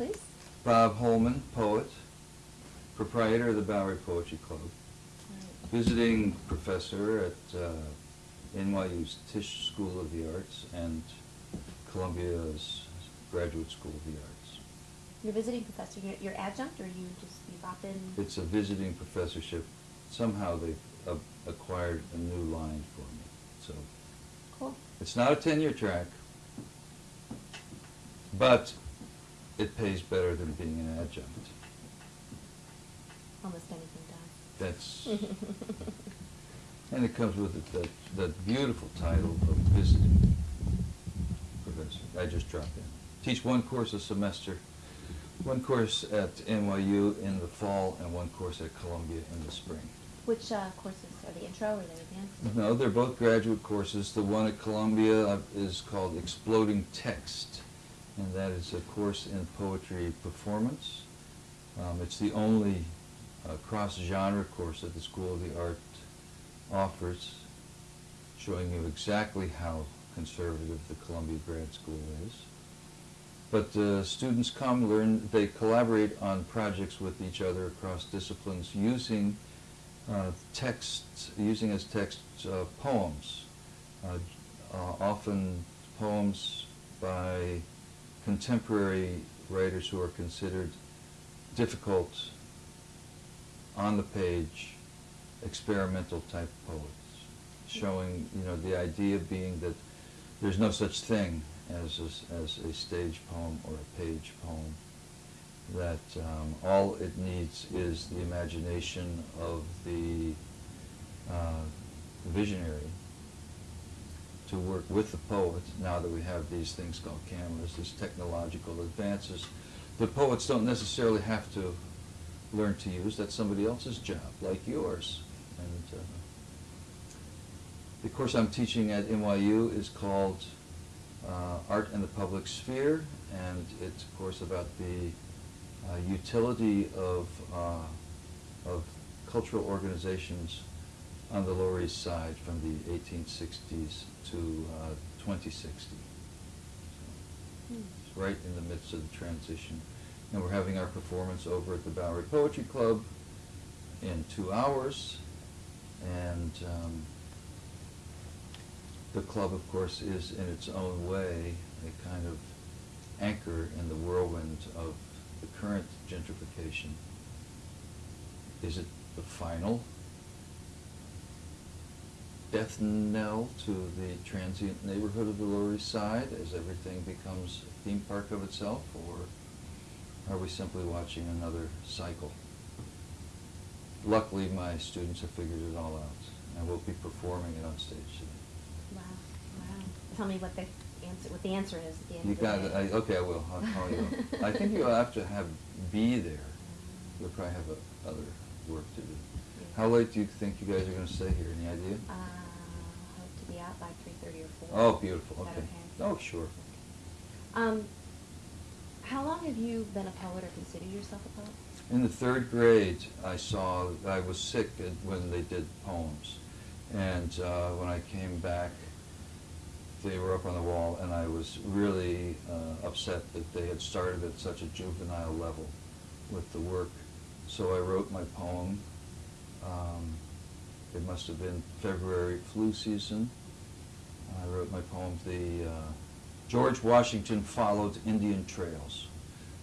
please. Bob Holman, poet, proprietor of the Bowery Poetry Club, visiting professor at uh, NYU's Tisch School of the Arts and Columbia's Graduate School of the Arts. You're visiting professor, you're, you're adjunct, or you just, you pop in? It's a visiting professorship. Somehow they've uh, acquired a new line for me. So Cool. it's not a tenure track, but it pays better than being an adjunct. Almost anything does. That's, and it comes with it, that, that beautiful title of visiting professor. I just dropped in. Teach one course a semester, one course at NYU in the fall and one course at Columbia in the spring. Which uh, courses, are they intro or are they advanced? No, they're both graduate courses. The one at Columbia uh, is called Exploding Text, and that is a course in poetry performance. Um, it's the only uh, cross-genre course that the School of the Art offers, showing you exactly how conservative the Columbia Grad School is. But uh, students come, learn, they collaborate on projects with each other across disciplines using uh, texts, using as texts uh, poems, uh, uh, often poems by contemporary writers who are considered difficult, on the page, experimental type poets, showing, you know, the idea being that there's no such thing as a, as a stage poem or a page poem that um, all it needs is the imagination of the uh, visionary to work with the poet, now that we have these things called cameras, these technological advances. The poets don't necessarily have to learn to use, that's somebody else's job, like yours. And uh, the course I'm teaching at NYU is called uh, Art in the Public Sphere, and it's a course about the uh, utility of, uh, of cultural organizations on the Lower East Side from the 1860s to uh, 2060. Hmm. It's right in the midst of the transition. And we're having our performance over at the Bowery Poetry Club in two hours. And um, the club, of course, is in its own way a kind of anchor in the whirlwind of the current gentrification. Is it the final death knell to the transient neighborhood of the Lower East Side as everything becomes a theme park of itself, or are we simply watching another cycle? Luckily, my students have figured it all out, and we'll be performing it on stage today. Wow, wow. Tell me what the answer, what the answer is at the end You got it, I, okay, I will, I'll call you. I think you'll have to have, be there. You'll probably have a- other work to do. How late do you think you guys are gonna stay here, any idea? Uh, hope to be out by three thirty or four. Oh, beautiful, okay. okay? Oh, sure. Um, how long have you been a poet or consider yourself a poet? In the third grade, I saw, I was sick when they did poems. And uh, when I came back, they were up on the wall, and I was really uh, upset that they had started at such a juvenile level with the work. So I wrote my poem. Um, it must have been February flu season. I wrote my poem, the uh, George Washington followed Indian trails.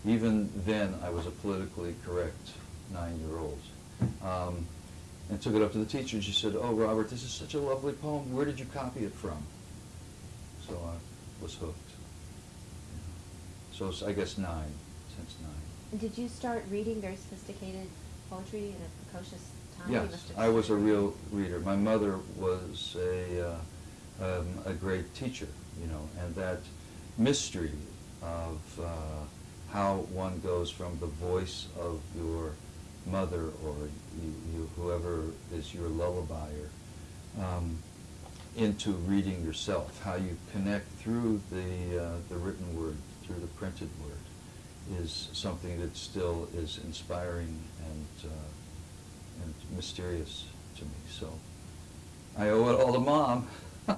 Even then, I was a politically correct nine-year-old. Um, and took it up to the teacher, and she said, "Oh, Robert, this is such a lovely poem. Where did you copy it from?" So I was hooked. So I guess nine, since nine. Did you start reading very sophisticated poetry in a precocious time? Yes, I was a real reader. My mother was a, uh, um, a great teacher, you know, and that mystery of uh, how one goes from the voice of your mother or you, you, whoever is your lullabier um, into reading yourself, how you connect through the, uh, the written word, through the printed word, is something that still is inspiring and, uh, and mysterious to me. So I owe it all to mom.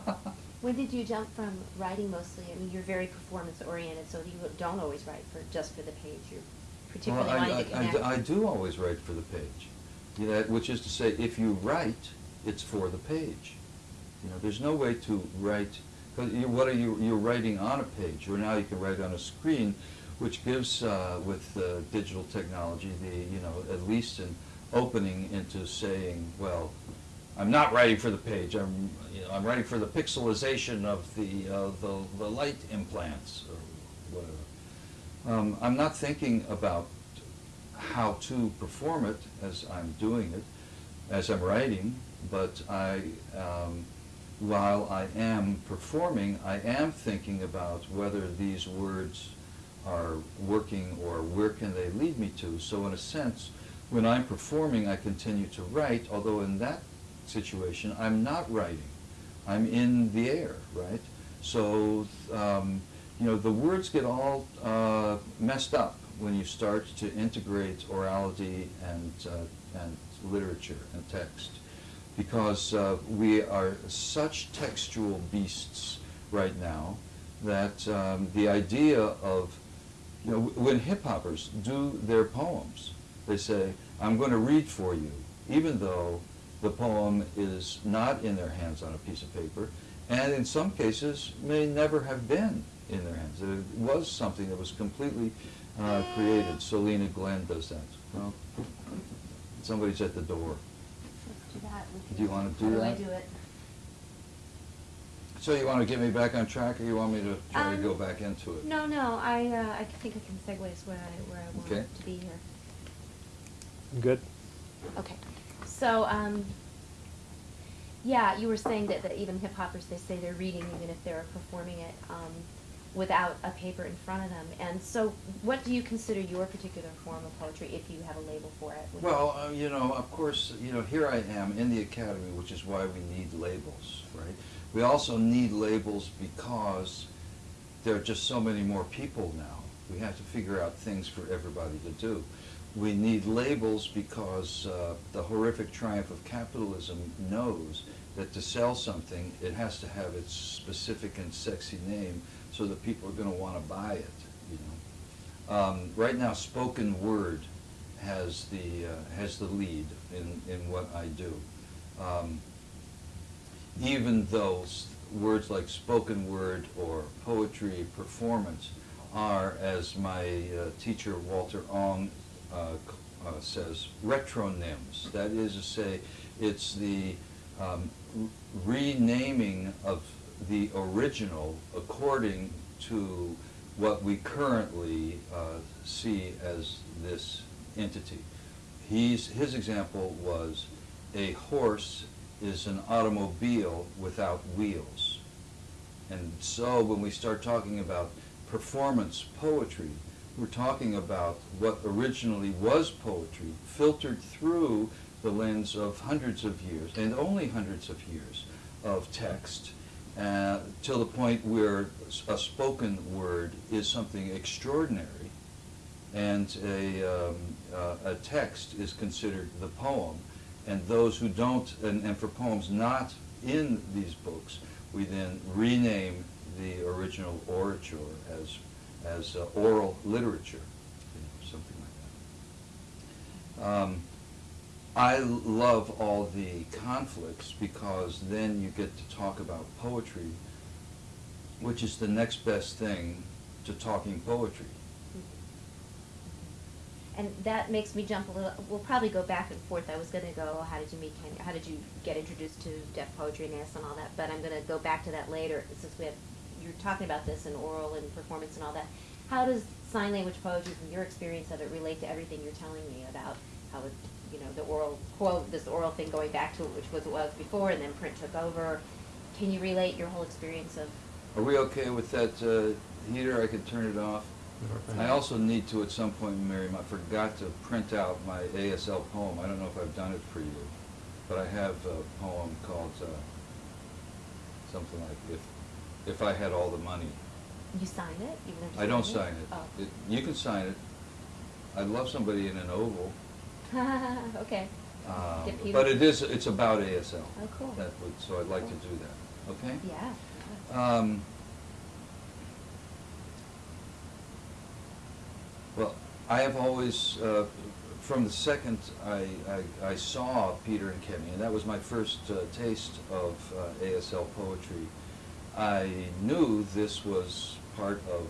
When did you jump from writing mostly, I mean, you're very performance oriented, so you don't always write for, just for the page, you're particularly Well, I- I- I d- I do always write for the page, you know, which is to say, if you write, it's for the page. You know, there's no way to write, because you, what are you, you're writing on a page, or now you can write on a screen, which gives, uh, with uh, digital technology, the, you know, at least an opening into saying, well, I'm not writing for the page, I'm, you know, I'm writing for the pixelization of the, uh, the, the light implants, or whatever. Um, I'm not thinking about how to perform it as I'm doing it, as I'm writing, but I, um, while I am performing, I am thinking about whether these words are working or where can they lead me to. So in a sense, when I'm performing, I continue to write, although in that situation, I'm not writing. I'm in the air, right? So, um, you know, the words get all uh, messed up when you start to integrate orality and, uh, and literature and text because uh, we are such textual beasts right now that um, the idea of, you know, when hip hoppers do their poems, they say, I'm going to read for you, even though the poem is not in their hands on a piece of paper, and in some cases may never have been in their hands. It was something that was completely uh, created. Selena Glenn does that. Well, somebody's at the door. Do that. We can- Do you How that? do I do it? So you want to get me back on track, or you want me to try to Um, go back into it? No, no, I, uh, I think I can segue where I, where I want Okay. to be here. Good. Okay, so, um, yeah, you were saying that, that even hip hoppers, they say they're reading even if they're performing it, um, without a paper in front of them. And so, what do you consider your particular form of poetry, if you have a label for it? Well, uh, you know, of course, you know, here I am in the academy, which is why we need labels, right? We also need labels because there are just so many more people now. We have to figure out things for everybody to do. We need labels because uh, the horrific triumph of capitalism knows that to sell something, it has to have its specific and sexy name so that people are going to want to buy it, you know. Um, right now, spoken word has the, uh, has the lead in, in what I do. Um, even though words like spoken word or poetry, performance are, as my uh, teacher Walter Ong uh, uh, says, retronyms. That is to say, it's the um, renaming of the original according to what we currently uh, see as this entity. He's, his example was a horse is an automobile without wheels. And so when we start talking about performance poetry, we're talking about what originally was poetry, filtered through the lens of hundreds of years, and only hundreds of years of text, uh, till the point where a spoken word is something extraordinary, and a, um, uh, a text is considered the poem. And those who don't, and, and for poems not in these books, we then rename the original orature as, as uh, oral literature, you know, something like that. Um, I love all the conflicts because then you get to talk about poetry, which is the next best thing to talking poetry. And that makes me jump a little, we'll probably go back and forth. I was gonna go, how did you meet how did you get introduced to deaf poetry and AS and all that, but I'm gonna go back to that later, since we have, you're talking about this in oral and performance and all that. How does sign language poetry, from your experience of it, relate to everything you're telling me about how it, you know, the oral quote, this oral thing going back to it, which was it was before, and then print took over? Can you relate your whole experience of, Are we okay with that uh, heater? I could turn it off. I also need to, at some point, Miriam, I forgot to print out my ASL poem. I don't know if I've done it for you, but I have a poem called uh, something like "If If I Had All the Money." you sign it, even though I don't sign it. Oh. It- You can sign it. I'd love somebody in an oval. Okay. um, But it is, it's about ASL. Oh, cool. That would, so I'd like to do that, okay? Yeah. Um, well, I have always, uh, from the second I, I, I saw Peter and Kenny, and that was my first uh, taste of uh, ASL poetry, I knew this was part of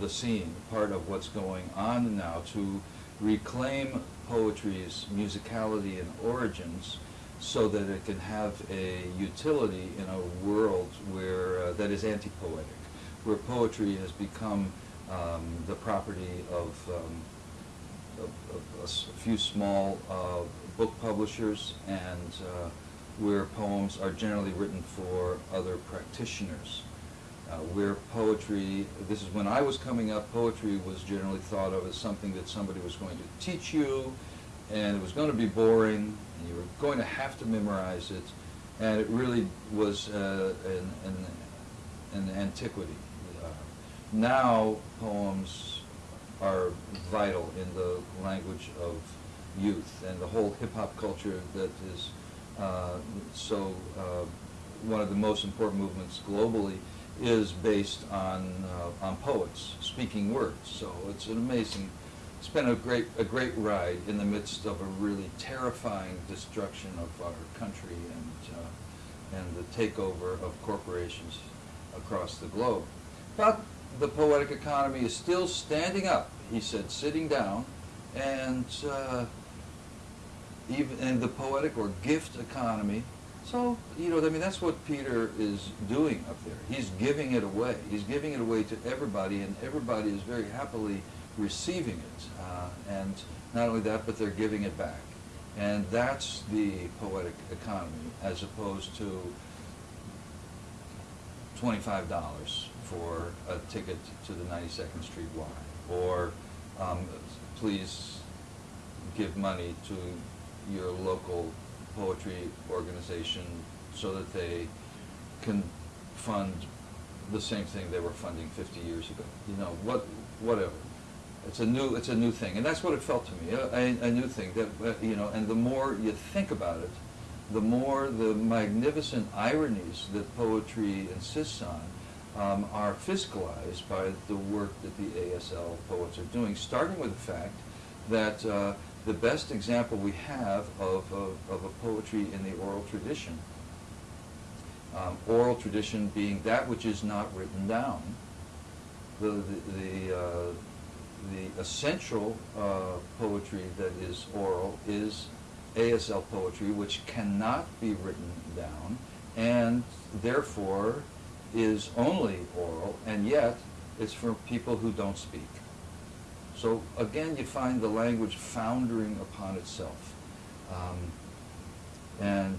the scene, part of what's going on now to reclaim poetry's musicality and origins so that it can have a utility in a world where uh, that is anti-poetic, where poetry has become um, the property of, um, of, of a few small uh, book publishers and uh, where poems are generally written for other practitioners. Uh, where poetry, this is when I was coming up, poetry was generally thought of as something that somebody was going to teach you, and it was going to be boring, and you were going to have to memorize it, and it really was uh, an, an, an antiquity. Uh, now poems are vital in the language of youth, and the whole hip-hop culture that is uh, so uh, one of the most important movements globally is based on uh, on poets speaking words. So it's an amazing. It's been a great a great ride in the midst of a really terrifying destruction of our country and uh, and the takeover of corporations across the globe. But the poetic economy is still standing up. He said, sitting down, and. Even in the poetic or gift economy. So, you know, I mean, that's what Peter is doing up there. He's giving it away. He's giving it away to everybody, and everybody is very happily receiving it. Uh, and not only that, but they're giving it back. And that's the poetic economy, as opposed to twenty-five dollars for a ticket to the 92nd Street Y, or um, please give money to your local poetry organization so that they can fund the same thing they were funding 50 years ago. You know, what, whatever. It's a new, it's a new thing, and that's what it felt to me, a, a, new thing. That uh, you know, and the more you think about it, the more the magnificent ironies that poetry insists on um, are fiscalized by the work that the ASL poets are doing, starting with the fact that uh, the best example we have of, of, of a poetry in the oral tradition, um, oral tradition being that which is not written down, the, the, the, uh, the essential uh, poetry that is oral is ASL poetry, which cannot be written down, and therefore is only oral, and yet it's for people who don't speak. So again, you find the language foundering upon itself. Um, and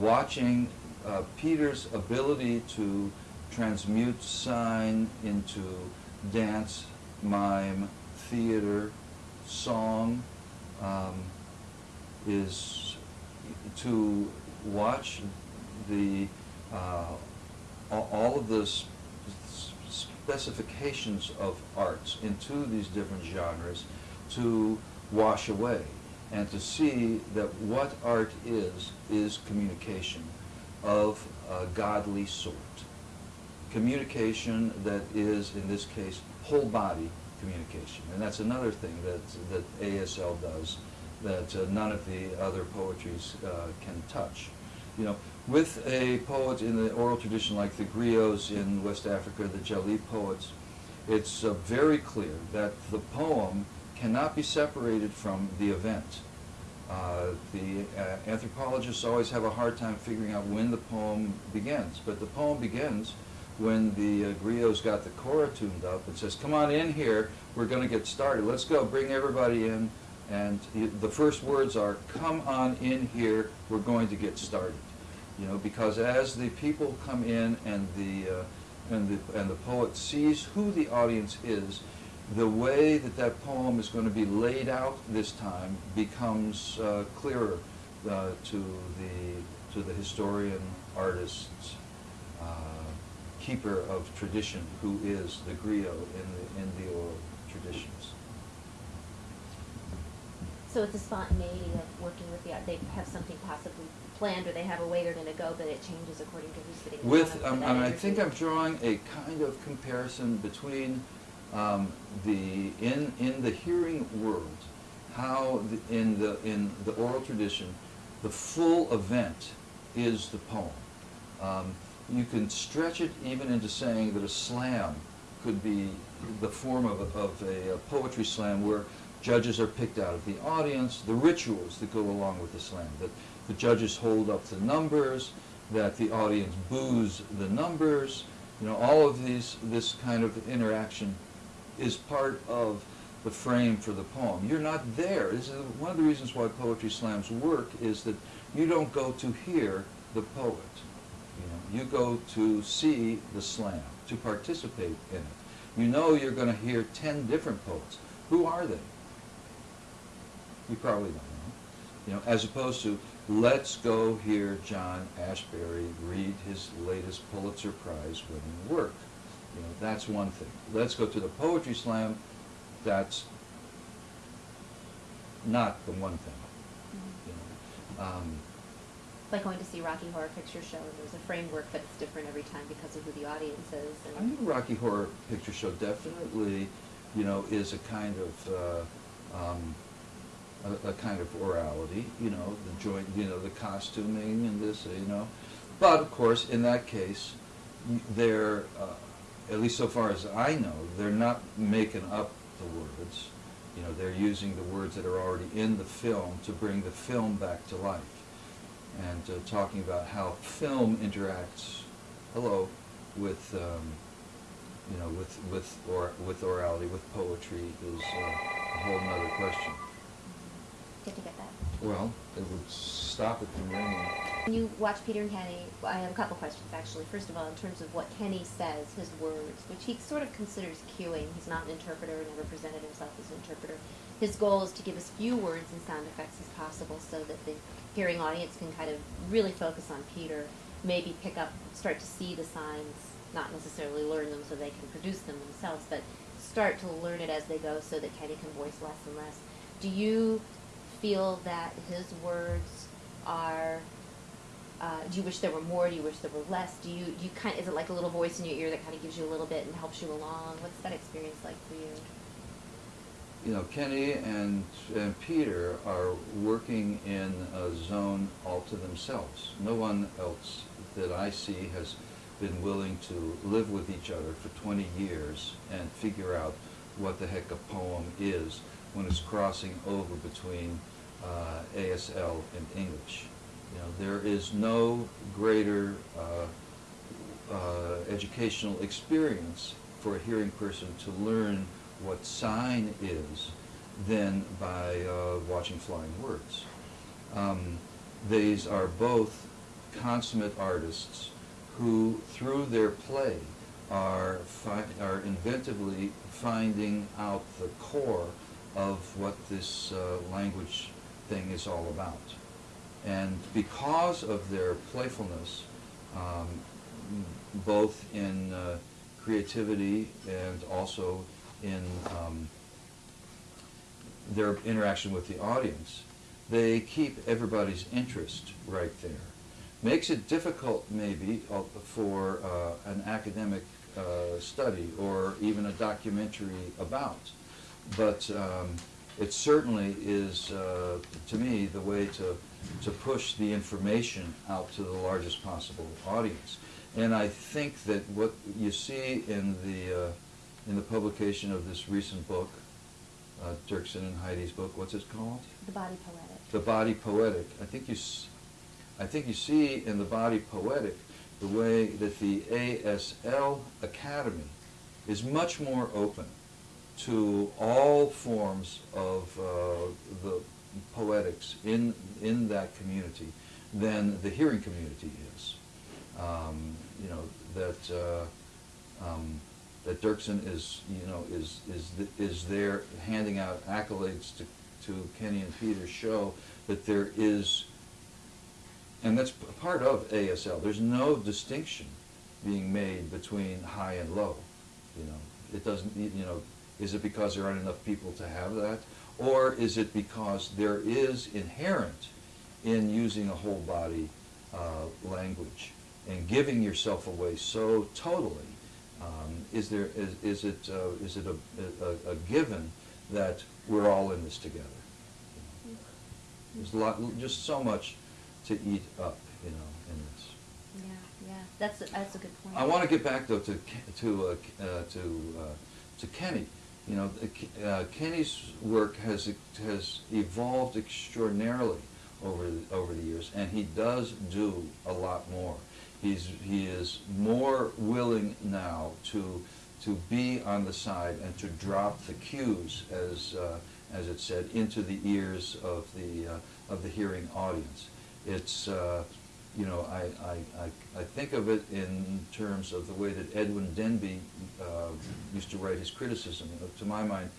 watching uh, Peter's ability to transmute sign into dance, mime, theater, song, um, is to watch the uh, all of the s- s- specifications of arts into these different genres to wash away and to see that what art is is communication of a godly sort. Communication that is in this case whole body communication. And that's another thing that that ASL does that uh, none of the other poetries uh, can touch. You know, with a poet in the oral tradition like the griots in West Africa, the Jali poets, it's uh, very clear that the poem cannot be separated from the event. Uh, the uh, anthropologists always have a hard time figuring out when the poem begins, but the poem begins when the uh, griots got the kora tuned up and says, come on in here, we're going to get started. Let's go, bring everybody in. And the first words are, come on in here, we're going to get started. You know, because as the people come in and the, uh, and the, and the poet sees who the audience is, the way that that poem is going to be laid out this time becomes uh, clearer uh, to the, to the historian, artist, uh, keeper of tradition, who is the griot in the, in the oral traditions. So it's a spontaneity of working with the, art. they have something possibly planned, or they have a way they're gonna go, but it changes according to who's sitting With, um, I think I'm drawing a kind of comparison between um, the, in, in the hearing world, how the- in the, in the oral tradition, the full event is the poem. Um, You can stretch it even into saying that a slam could be the form of, a- of a poetry slam where judges are picked out of the audience, the rituals that go along with the slam, that the judges hold up the numbers, that the audience boos the numbers, you know, all of these, this kind of interaction is part of the frame for the poem. You're not there. This is one of the reasons why poetry slams work is that you don't go to hear the poet. You know, you go to see the slam, to participate in it. You know you're going to hear ten different poets. Who are they? You probably don't know. You know, as opposed to let's go hear John Ashbery read his latest Pulitzer Prize winning work. You know, that's one thing. Let's go to the poetry slam. That's not the one thing. Mhm. You know. Um, Like going to see Rocky Horror Picture Show, and there's a framework, but it's different every time because of who the audience is, I think Rocky Horror Picture Show definitely, you know, is a kind of, uh, um, a, a kind of orality, you know, the joint, you know, the costuming and this, you know. But of course, in that case, they're, uh, at least so far as I know, they're not making up the words. You know, they're using the words that are already in the film to bring the film back to life. And uh, talking about how film interacts, hello, with, um, you know, with, with, or, with orality, with poetry is uh, a whole other question. Get to get that. Well, it would stop it from ringing. When you watch Peter and Kenny, well, I have a couple questions actually. First of all, in terms of what Kenny says, his words, which he sort of considers cueing. He's not an interpreter, never presented himself as an interpreter. His goal is to give as few words and sound effects as possible so that the hearing audience can kind of really focus on Peter, maybe pick up, start to see the signs, not necessarily learn them so they can produce them themselves, but start to learn it as they go so that Kenny can voice less and less. Do you feel that his words are uh, do you wish there were more? Do you wish there were less? Do you, do you kind is it like a little voice in your ear that kind of gives you a little bit and helps you along? What's that experience like for you? You know, Kenny and, and Peter are working in a zone all to themselves. No one else that I see has been willing to live with each other for 20 years and figure out what the heck a poem is when it's crossing over between uh, ASL and English. You know, there is no greater uh, uh, educational experience for a hearing person to learn what sign is than by uh, watching flying words. Um, these are both consummate artists who, through their play, are, are inventively finding out the core of what this uh, language thing is all about. And because of their playfulness, um, both in uh, creativity and also in um, their interaction with the audience, they keep everybody's interest right there. Makes it difficult, maybe, uh, for uh, an academic uh, study or even a documentary about. But um, it certainly is, uh, to me, the way to, to push the information out to the largest possible audience. And I think that what you see in the, uh, in the publication of this recent book, uh, Dirksen and Heidi's book, what's it called? The body poetic. The Body Poetic. I think you, s- I think you see in the Body Poetic the way that the ASL Academy is much more open to all forms of uh, the poetics in in that community than the hearing community is. Um, you know that uh, um, that Dirksen is you know is is is there handing out accolades to to Kenny and Peter's show that there is and that's part of ASL. There's no distinction being made between high and low. You know, it doesn't. You know, Is it because there aren't enough people to have that? Or is it because there is inherent in using a whole body uh, language and giving yourself away so totally? Um, is there is, is it uh, is it a, a, a given that we're all in this together? There's a lot, just so much to eat up, you know, in this. Yeah, yeah, that's, a- that's a good point. I want to get back though to to uh, uh, to uh, to Kenny. You know, uh, Kenny's work has has evolved extraordinarily over the, over the years, and he does do a lot more. He's he is more willing now to to be on the side and to drop the cues, as uh, as it said, into the ears of the uh, of the hearing audience. It's uh, you know, I, I, I, I think of it in terms of the way that Edwin Denby uh, used to write his criticism. To my mind,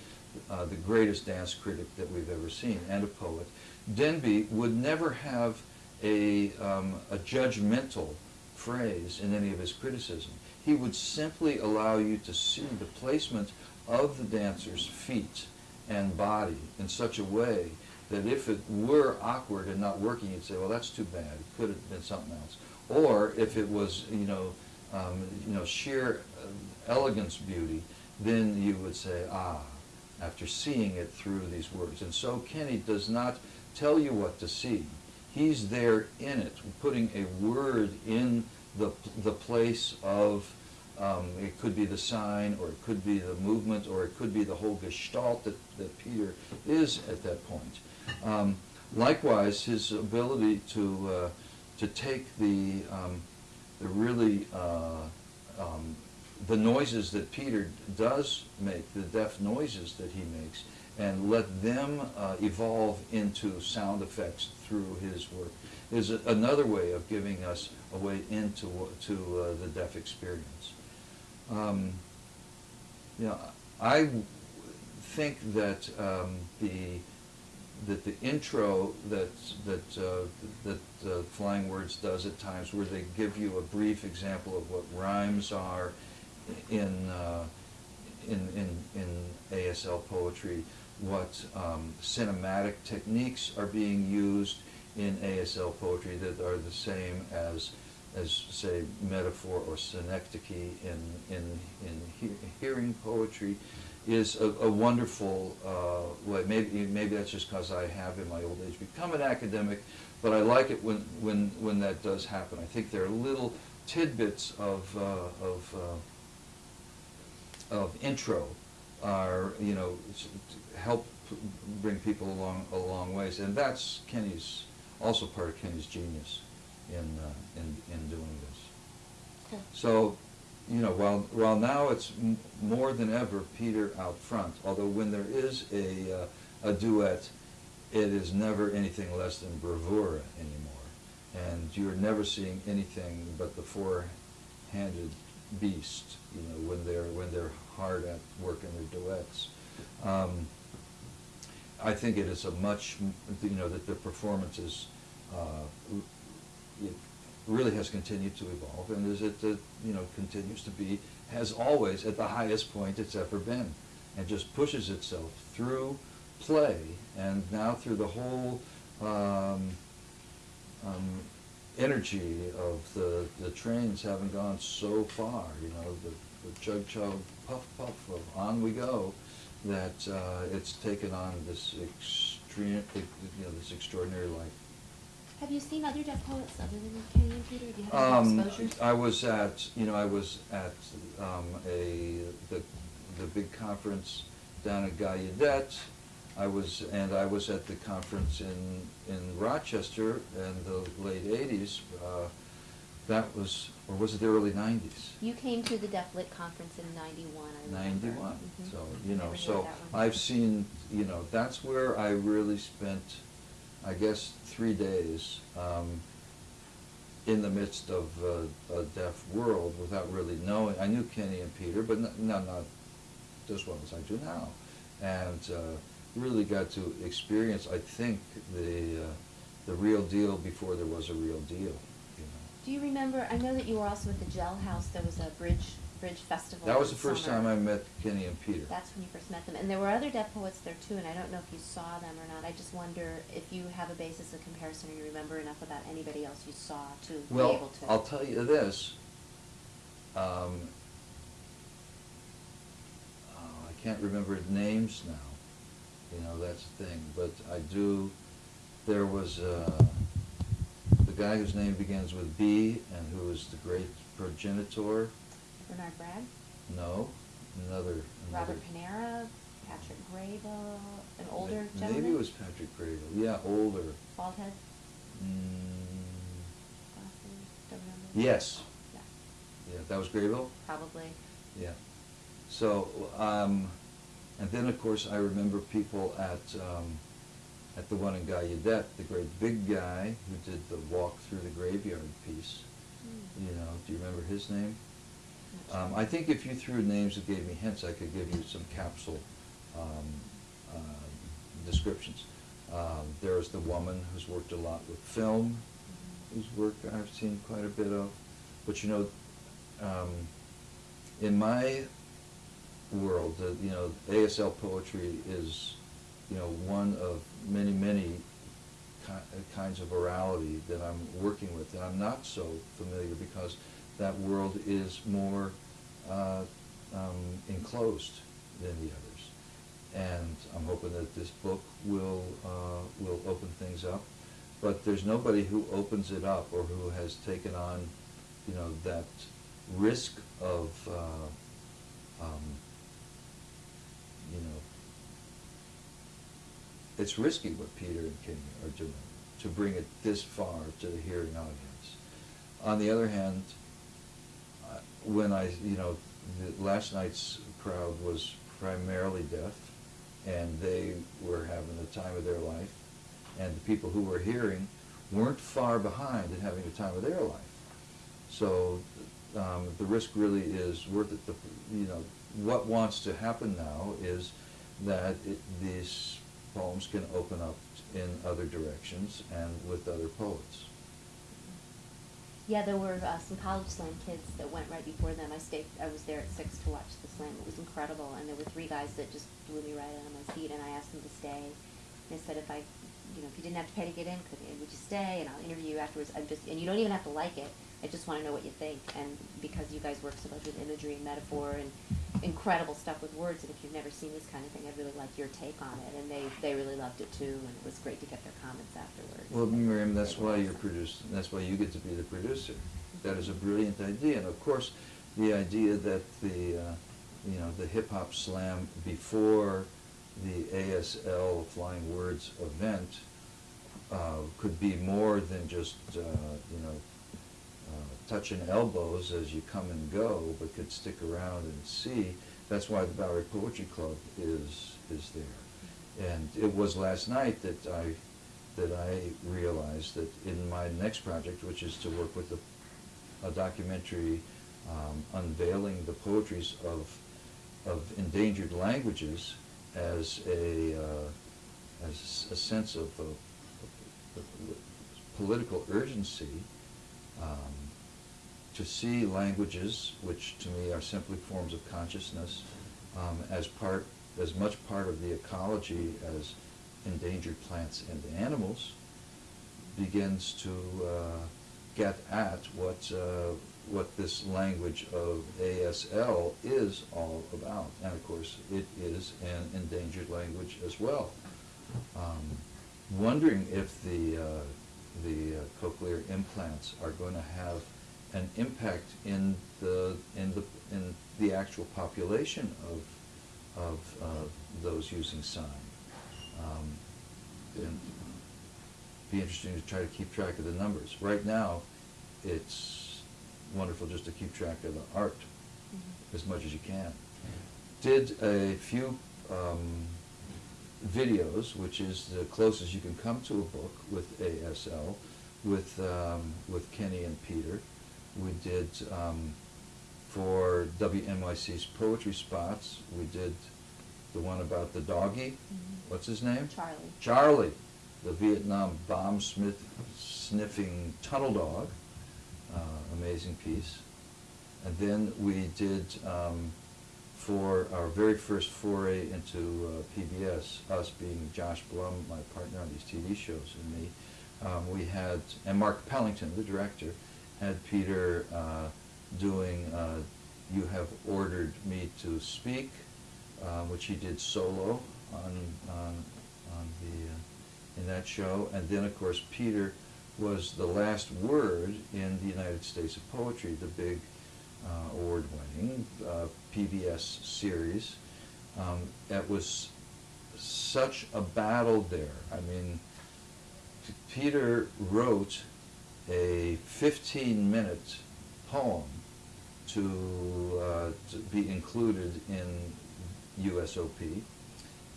uh, the greatest dance critic that we've ever seen, and a poet. Denby would never have a, um, a judgmental phrase in any of his criticism. He would simply allow you to see the placement of the dancer's feet and body in such a way that if it were awkward and not working, you'd say, well, that's too bad. It could have been something else. Or if it was, you know, um, you know, sheer uh, elegance beauty, then you would say, ah, after seeing it through these words. And so Kenny does not tell you what to see. He's there in it, putting a word in the, the place of, um, it could be the sign, or it could be the movement, or it could be the whole gestalt that, that Peter is at that point. Um, likewise, his ability to, uh, to take the, um, the really, uh, um, the noises that Peter does make, the deaf noises that he makes, and let them uh, evolve into sound effects through his work is a- another way of giving us a way into to uh, the deaf experience. Um, you know, I think that um, the that the intro that that uh, that uh, Flying Words does at times, where they give you a brief example of what rhymes are in uh, in, in in ASL poetry, what um, cinematic techniques are being used in ASL poetry that are the same as as say metaphor or synecdoche in in in he- hearing poetry is a, a wonderful uh, way. Maybe maybe that's just because I have in my old age become an academic, but I like it when when when that does happen. I think there are little tidbits of uh, of uh, of intro are you know help bring people along a long ways, and that's Kenny's also part of Kenny's genius in uh, in in doing this. Cool. So, you know, while while now it's more than ever Peter out front. Although when there is a uh, a duet, it is never anything less than bravura anymore, and you're never seeing anything but the four-handed beast. You know, when they're when they're hard at work in their duets. Um, I think it is a much, you know, that the performances, uh, it really has continued to evolve, and is it, uh, you know, continues to be, has always, at the highest point it's ever been, and just pushes itself through play, and now through the whole um, um, energy of the, the trains having gone so far, you know, the, the chug chug, puff puff of on we go, that uh, it's taken on this extreme, you know, this extraordinary life. Have you seen other deaf poets other than Kenny and Peter? Do you have Um, any exposures? I was at, you know, I was at um, a the the big conference down at Gallaudet. I was and I was at the conference in in Rochester in the late '80s. Uh, that was, or was it the early '90s? You came to the Deaf Lit conference in ninety-one, I remember. Ninety-one. Mhm. So you know, so. I've seen, you know, that's where I really spent, I guess, three days um, in the midst of uh, a deaf world without really knowing. I knew Kenny and Peter, but not, not as well as I do now, and uh, really got to experience, I think, the uh, the real deal before there was a real deal. Do you remember, I know that you were also at the Gel House, there was a bridge Bridge Festival. That was the first summer. time I met Kenny and Peter. That's when you first met them, and there were other deaf poets there too, and I don't know if you saw them or not. I just wonder if you have a basis of comparison, or you remember enough about anybody else you saw to be able Well, to. I'll tell you this. Um, oh, I can't remember names now. You know, that's the thing. But I do. There was uh, the guy whose name begins with B and who was the great progenitor. Bernard Bragg, No, another. Robert Panara, Patrick Graybill, an older gentleman. Maybe it was Patrick Graybill. Yeah, older. Bald head, Mm, glasses, don't remember. yes. Yeah, Yeah, that was Graybill. probably. Yeah. So, um, and then of course I remember people at, um, at the one in Gallaudet, the great big guy who did the walk through the graveyard piece. Hmm. You know, do you remember his name? Um. I think if you threw names that gave me hints, I could give you some capsule, um, uh, descriptions. Um, there's the woman who's worked a lot with film, whose work I've seen quite a bit of. But you know, um, in my world, the, you know, ASL poetry is, you know, one of many, many ki- uh, kinds of orality that I'm working with. And I'm not so familiar because that world is more uh, um, enclosed than the others. And I'm hoping that this book will, uh, will open things up. But there's nobody who opens it up or who has taken on, you know, that risk of, uh, um, you know, it's risky what Peter and Kenny are doing to bring it this far to the hearing audience. On the other hand, when I, you know, last night's crowd was primarily deaf, and they were having the time of their life, and the people who were hearing weren't far behind in having the time of their life. So um, the risk really is worth it. The, you know, what wants to happen now is that it, these poems can open up in other directions and with other poets. Yeah, there were uh, some college slam kids that went right before them. I stayed. I was there at six to watch the slam. It was incredible, and there were three guys that just blew me right out of my seat. And I asked them to stay. They said if I, you know, if you didn't have to pay to get in, could would you stay? And I'll interview you afterwards. I'm just, and you don't even have to like it. I just want to know what you think. And because you guys work so much with imagery and metaphor and incredible stuff with words, and if you've never seen this kind of thing, I'd really like your take on it. And they they really loved it too, and it was great to get their comments afterwards. Well, Miriam, that's why you're producing, that's why you get to be the producer. That is a brilliant idea, and of course, the idea that the, uh, you know, the hip hop slam before the ASL Flying Words event uh, could be more than just, uh, you know, touching elbows as you come and go, but could stick around and see. That's why the Bowery Poetry Club is is there. And it was last night that I that I realized that in my next project, which is to work with a, a documentary um, unveiling the poetries of of endangered languages as a uh, as a sense of, political urgency um, to see languages, which to me are simply forms of consciousness, um, as part, as much part of the ecology as endangered plants and animals, begins to uh, get at what uh, what this language of ASL is all about, and of course it is an endangered language as well. Um, wondering if the uh, the uh, cochlear implants are going to have an impact in the in the in the actual population of of uh, those using sign. Um, and be interesting to try to keep track of the numbers. Right now, it's wonderful just to keep track of the art Mhm. as much as you can. Did a few um, videos, which is the closest you can come to a book with ASL, with um, with Kenny and Peter. We did um, for WNYC's poetry spots. We did the one about the doggy. Mhm. What's his name? Charlie. Charlie, the Vietnam bomb smith sniffing tunnel dog. Uh, amazing piece. and then we did, um, for our very first foray into uh, PBS, us being Josh Blum, my partner on these TV shows, and me, um, we had, and Mark Pellington, the director, had Peter uh, doing uh, You Have Ordered Me to Speak, uh, which he did solo on, on, on the, uh, in that show. And then, of course, Peter was the last word in the United States of Poetry, the big uh, award-winning uh, PBS series. Um, it was such a battle there. I mean, Peter wrote a 15-minute poem to, uh, to be included in USOP,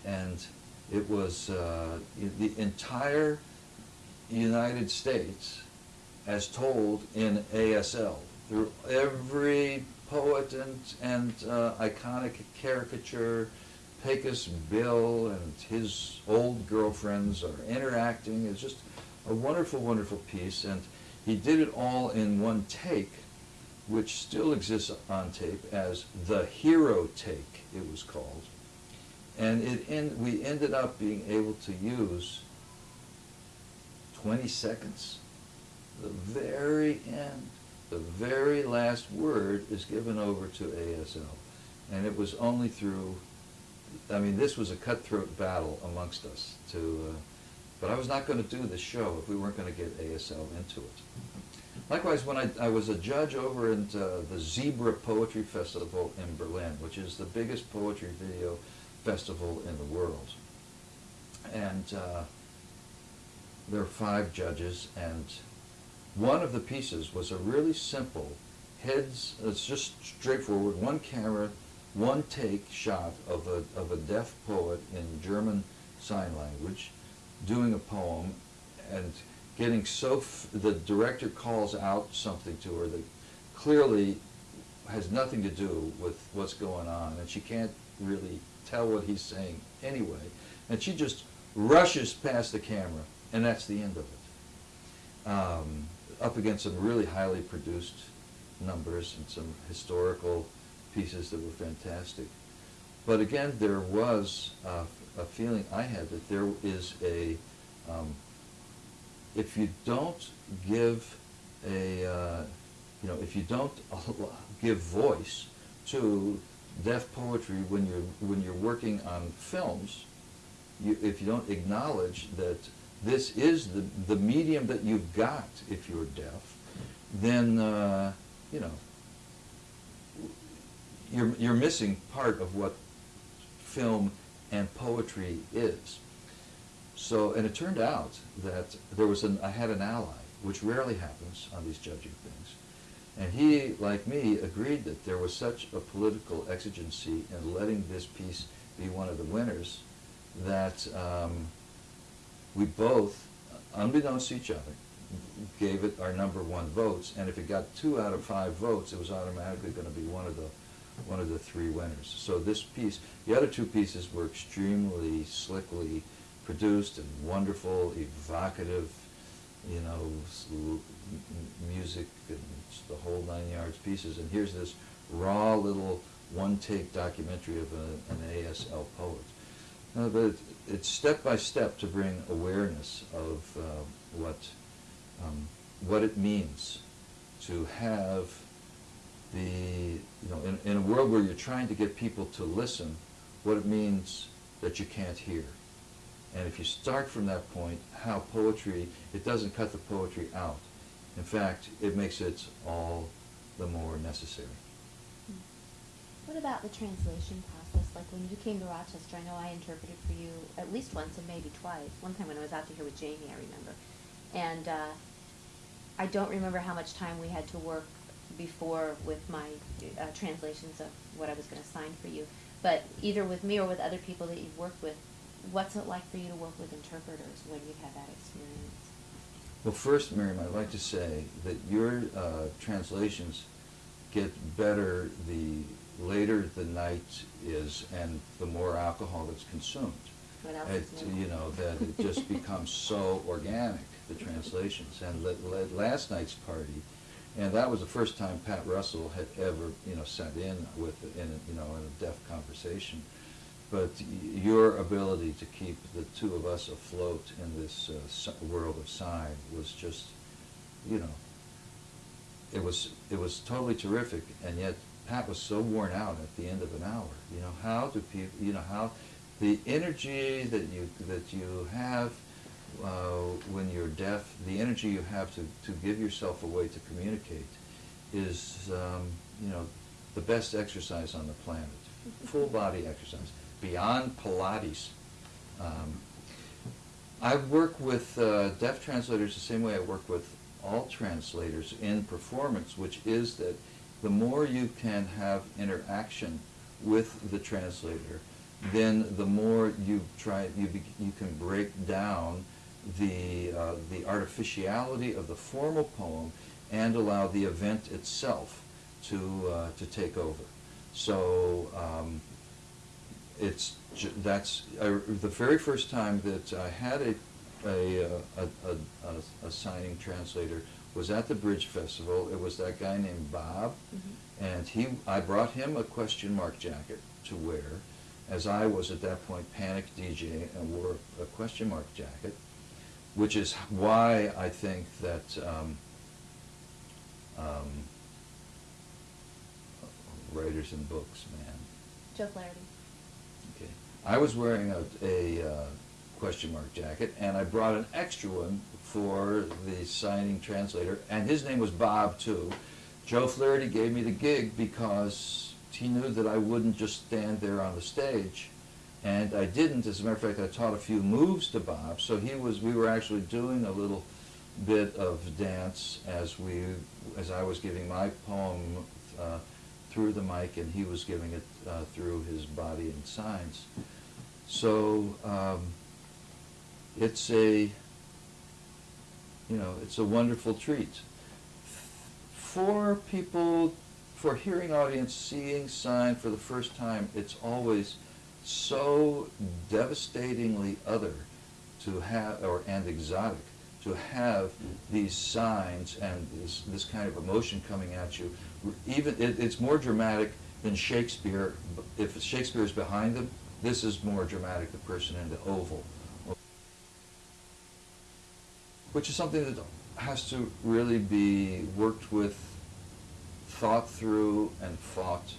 and it was uh, the entire United States as told in ASL through every poet and, and uh, iconic caricature. Pecos Bill and his old girlfriends are interacting. It's just a wonderful, wonderful piece. And he did it all in one take, which still exists on tape as the hero take, it was called. And it we ended up being able to use 20 seconds. The very end, the very last word is given over to ASL. And it was only through, I mean, this was a cutthroat battle amongst us to, uh, but I was not going to do this show if we weren't going to get ASL into it. Likewise, when I, I was a judge over at uh, the Zebra Poetry Festival in Berlin, which is the biggest poetry video festival in the world. And uh, there were five judges, and one of the pieces was a really simple heads, it's just straightforward, one camera, one take shot of a, of a deaf poet in German Sign Language doing a poem and getting so, the director calls out something to her that clearly has nothing to do with what's going on, and she can't really tell what he's saying anyway. And she just rushes past the camera, and that's the end of it. Um, up against some really highly produced numbers and some historical pieces that were fantastic. But again, there was uh, a feeling I had that there is a, um, if you don't give a, uh, you know, if you don't give voice to deaf poetry when you're when you're working on films, you, if you don't acknowledge that this is the the medium that you've got if you're deaf, then uh, you know you're you're missing part of what film and poetry is. So, and it turned out that there was an, I had an ally, which rarely happens on these judging things. And he, like me, agreed that there was such a political exigency in letting this piece be one of the winners that um, we both, unbeknownst to each other, gave it our number one votes. And if it got two out of five votes, it was automatically going to be one of the one of the three winners. So this piece, the other two pieces were extremely slickly produced and wonderful, evocative, you know, music and the whole nine yards pieces. And here's this raw little one-take documentary of a, an ASL poet. Uh, but it, it's step by step to bring awareness of uh, what um, what it means to have the you know in, in a world where you're trying to get people to listen, what it means that you can't hear. And if you start from that point, how poetry, it doesn't cut the poetry out. In fact, it makes it all the more necessary. What about the translation process? Like when you came to Rochester, I know I interpreted for you at least once and maybe twice. One time when I was out to here with Jamie, I remember. And uh, I don't remember how much time we had to work before with my uh, translations of what I was going to sign for you. But either with me or with other people that you've worked with, what's it like for you to work with interpreters when you've had that experience? Well, first, Miriam, I'd like to say that your uh, translations get better the later the night is and the more alcohol that's consumed. It, you know, that it just becomes so organic, the translations. And la- la- last night's party, And that was the first time Pat Russell had ever, you know, sat in with, in, a- you know, in a deaf conversation. But your ability to keep the two of us afloat in this uh, world of sign was just, you know, it was it was totally terrific, and yet Pat was so worn out at the end of an hour. You know, how do people? You know, how the energy that you that you have uh, when you're deaf, the energy you have to to give yourself away to communicate, is um, you know the best exercise on the planet. Full body exercise beyond Pilates. Um, I work with uh, deaf translators the same way I work with all translators in performance, which is that the more you can have interaction with the translator, then the more you try you be, you can break down the uh, the artificiality of the formal poem and allow the event itself to uh, to take over. So. Um, it's that's I, the very first time that I had a a, uh, a, a, a, a signing translator was at the Bridge Festival. It was that guy named Bob, Mhm. and he I brought him a question mark jacket to wear, as I was at that point panic DJ and wore a question mark jacket, which is why I think that. Um, um, writers and books, man. Joe Flaherty. Okay. I was wearing a, a uh, question mark jacket, and I brought an extra one for the signing translator, and his name was Bob too. Joe Flaherty gave me the gig because he knew that I wouldn't just stand there on the stage, and I didn't. As a matter of fact, I taught a few moves to Bob, so he was. We were actually doing a little bit of dance as we, as I was giving my poem. Uh, through the mic and he was giving it uh, through his body and signs. So um, it's a, you know, it's a wonderful treat. For people, for hearing audience seeing sign for the first time, it's always so devastatingly other to have, or and exotic to have these signs and this, this kind of emotion coming at you. Even it, it's more dramatic than Shakespeare. If Shakespeare is behind them, this is more dramatic. The person in the oval, which is something that has to really be worked with, thought through, and fought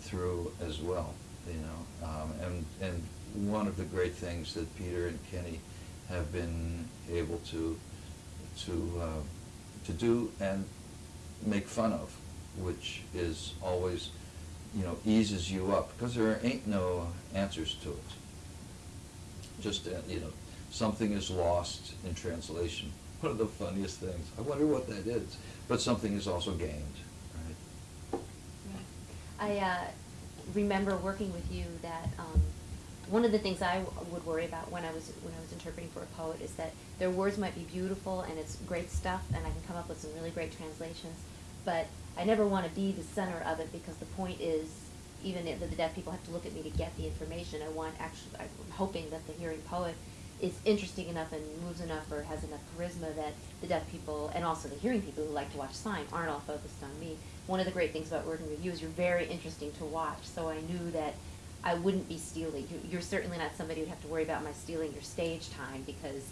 through as well. You know, um, and and one of the great things that Peter and Kenny have been able to to uh, to do and make fun of, which is always, you know, eases you up because there ain't no answers to it. Just uh, you know, something is lost in translation. One of the funniest things. I wonder what that is. But something is also gained, right? I uh, remember working with you that um, one of the things I would worry about when I was when I was interpreting for a poet is that their words might be beautiful and it's great stuff and I can come up with some really great translations, but I never want to be the center of it because the point is even if the deaf people have to look at me to get the information. I want actually I'm hoping that the hearing poet is interesting enough and moves enough or has enough charisma that the deaf people and also the hearing people who like to watch sign aren't all focused on me. One of the great things about working with you is you're very interesting to watch. So I knew that I wouldn't be stealing. You, you're certainly not somebody who'd have to worry about my stealing your stage time because,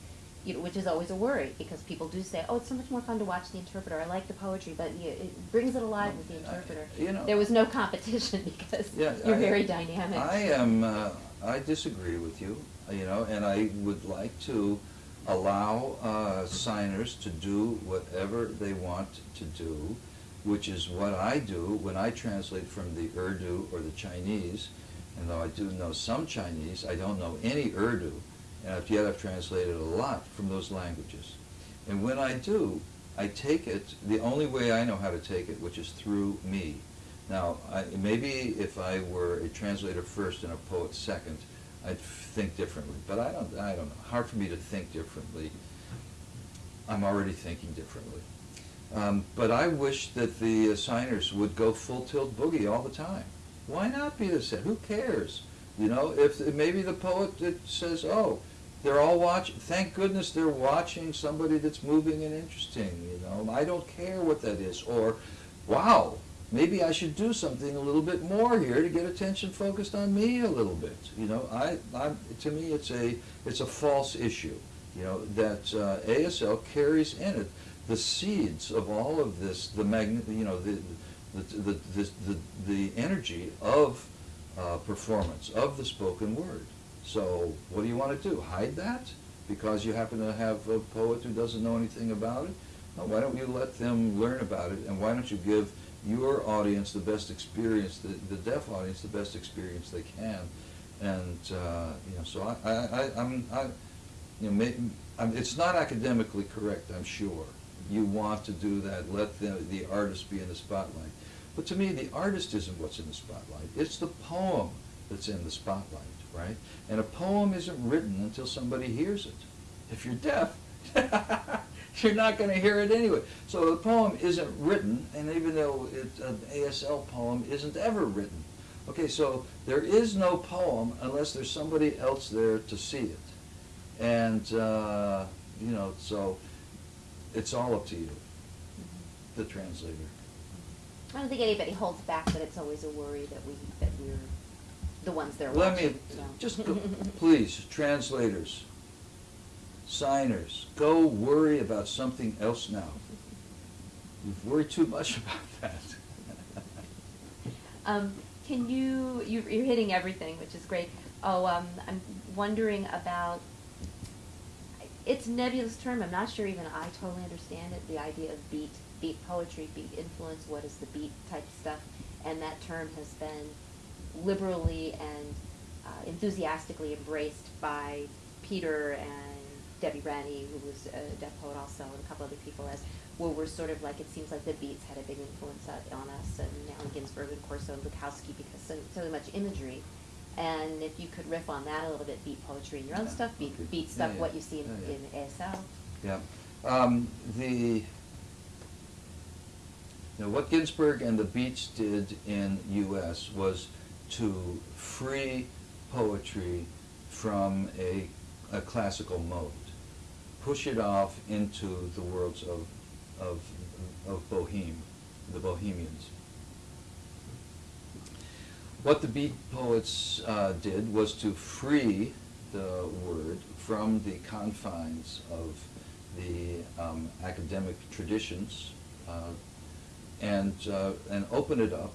you know, which is always a worry because people do say, oh, it's so much more fun to watch the interpreter. I like the poetry, but you, it brings it alive with the I- interpreter. you know- there was no competition because Yeah, you're I- very dynamic. I am. Uh, I disagree with you. You know, and I would like to allow uh, signers to do whatever they want to do, which is what I do when I translate from the Urdu or the Chinese. And though I do know some Chinese, I don't know any Urdu, and yet I've translated a lot from those languages. And when I do, I take it the only way I know how to take it, which is through me. Now, I, maybe if I were a translator first and a poet second, I'd think differently. But I don't. I don't know. Hard for me to think differently. I'm already thinking differently. Um, but I wish that the assigners would go full tilt boogie all the time. Why not be the same? Who cares? You know, if maybe the poet says, "Oh, they're all watching. Thank goodness they're watching somebody that's moving and interesting. You know, I don't care what that is. Or, wow, maybe I should do something a little bit more here to get attention focused on me a little bit. You know, I, I to me it's a it's a false issue. You know that uh, ASL carries in it the seeds of all of this, the magn, you know, the the the the, the, the energy of uh, performance of the spoken word. So what do you want to do? Hide that because you happen to have a poet who doesn't know anything about it? No, why don't you let them learn about it, and why don't you give your audience the best experience, the, the deaf audience the best experience they can? And uh, you know, so I, I, I I'm, I, you know, I'm, it's not academically correct, I'm sure. You want to do that, let the, the artist be in the spotlight. But to me, the artist isn't what's in the spotlight. It's the poem that's in the spotlight, right? And a poem isn't written until somebody hears it. If you're deaf, you're not going to hear it anyway. So the poem isn't written, and even though it's an ASL poem isn't ever written. Okay, so there is no poem unless there's somebody else there to see it. And, uh, you know, so it's all up to you, the translator. I don't think anybody holds back, but it's always a worry that we, that we're the ones they're Let watching, me, so. just go, please, translators, signers, go worry about something else now. You've worried too much about that. Um, can you, you, you're hitting everything, which is great. Oh, um, I'm wondering about, it's nebulous term, I'm not sure even I totally understand it, the idea of beat, beat poetry, beat influence, what is the beat type stuff? And that term has been liberally and uh, enthusiastically embraced by Peter and Debbie Rennie, who was a deaf poet also, and a couple other people as, well, we're sort of like, it seems like the Beats had a big influence on us, and Allen Ginsberg and Corso and Bukowski, because so, so much imagery. And if you could riff on that a little bit, beat poetry in your own Yeah, stuff, beat, okay. beat Yeah, stuff, yeah. what you see in, Yeah, yeah. in ASL. Yeah. Um, the, know, what Ginsberg and the Beats did in U.S. was to free poetry from a, a classical mode, push it off into the worlds of, of, of Boheme, the Bohemians. What the Beat poets uh, did was to free the word from the confines of the um, academic traditions uh, and, uh, and open it up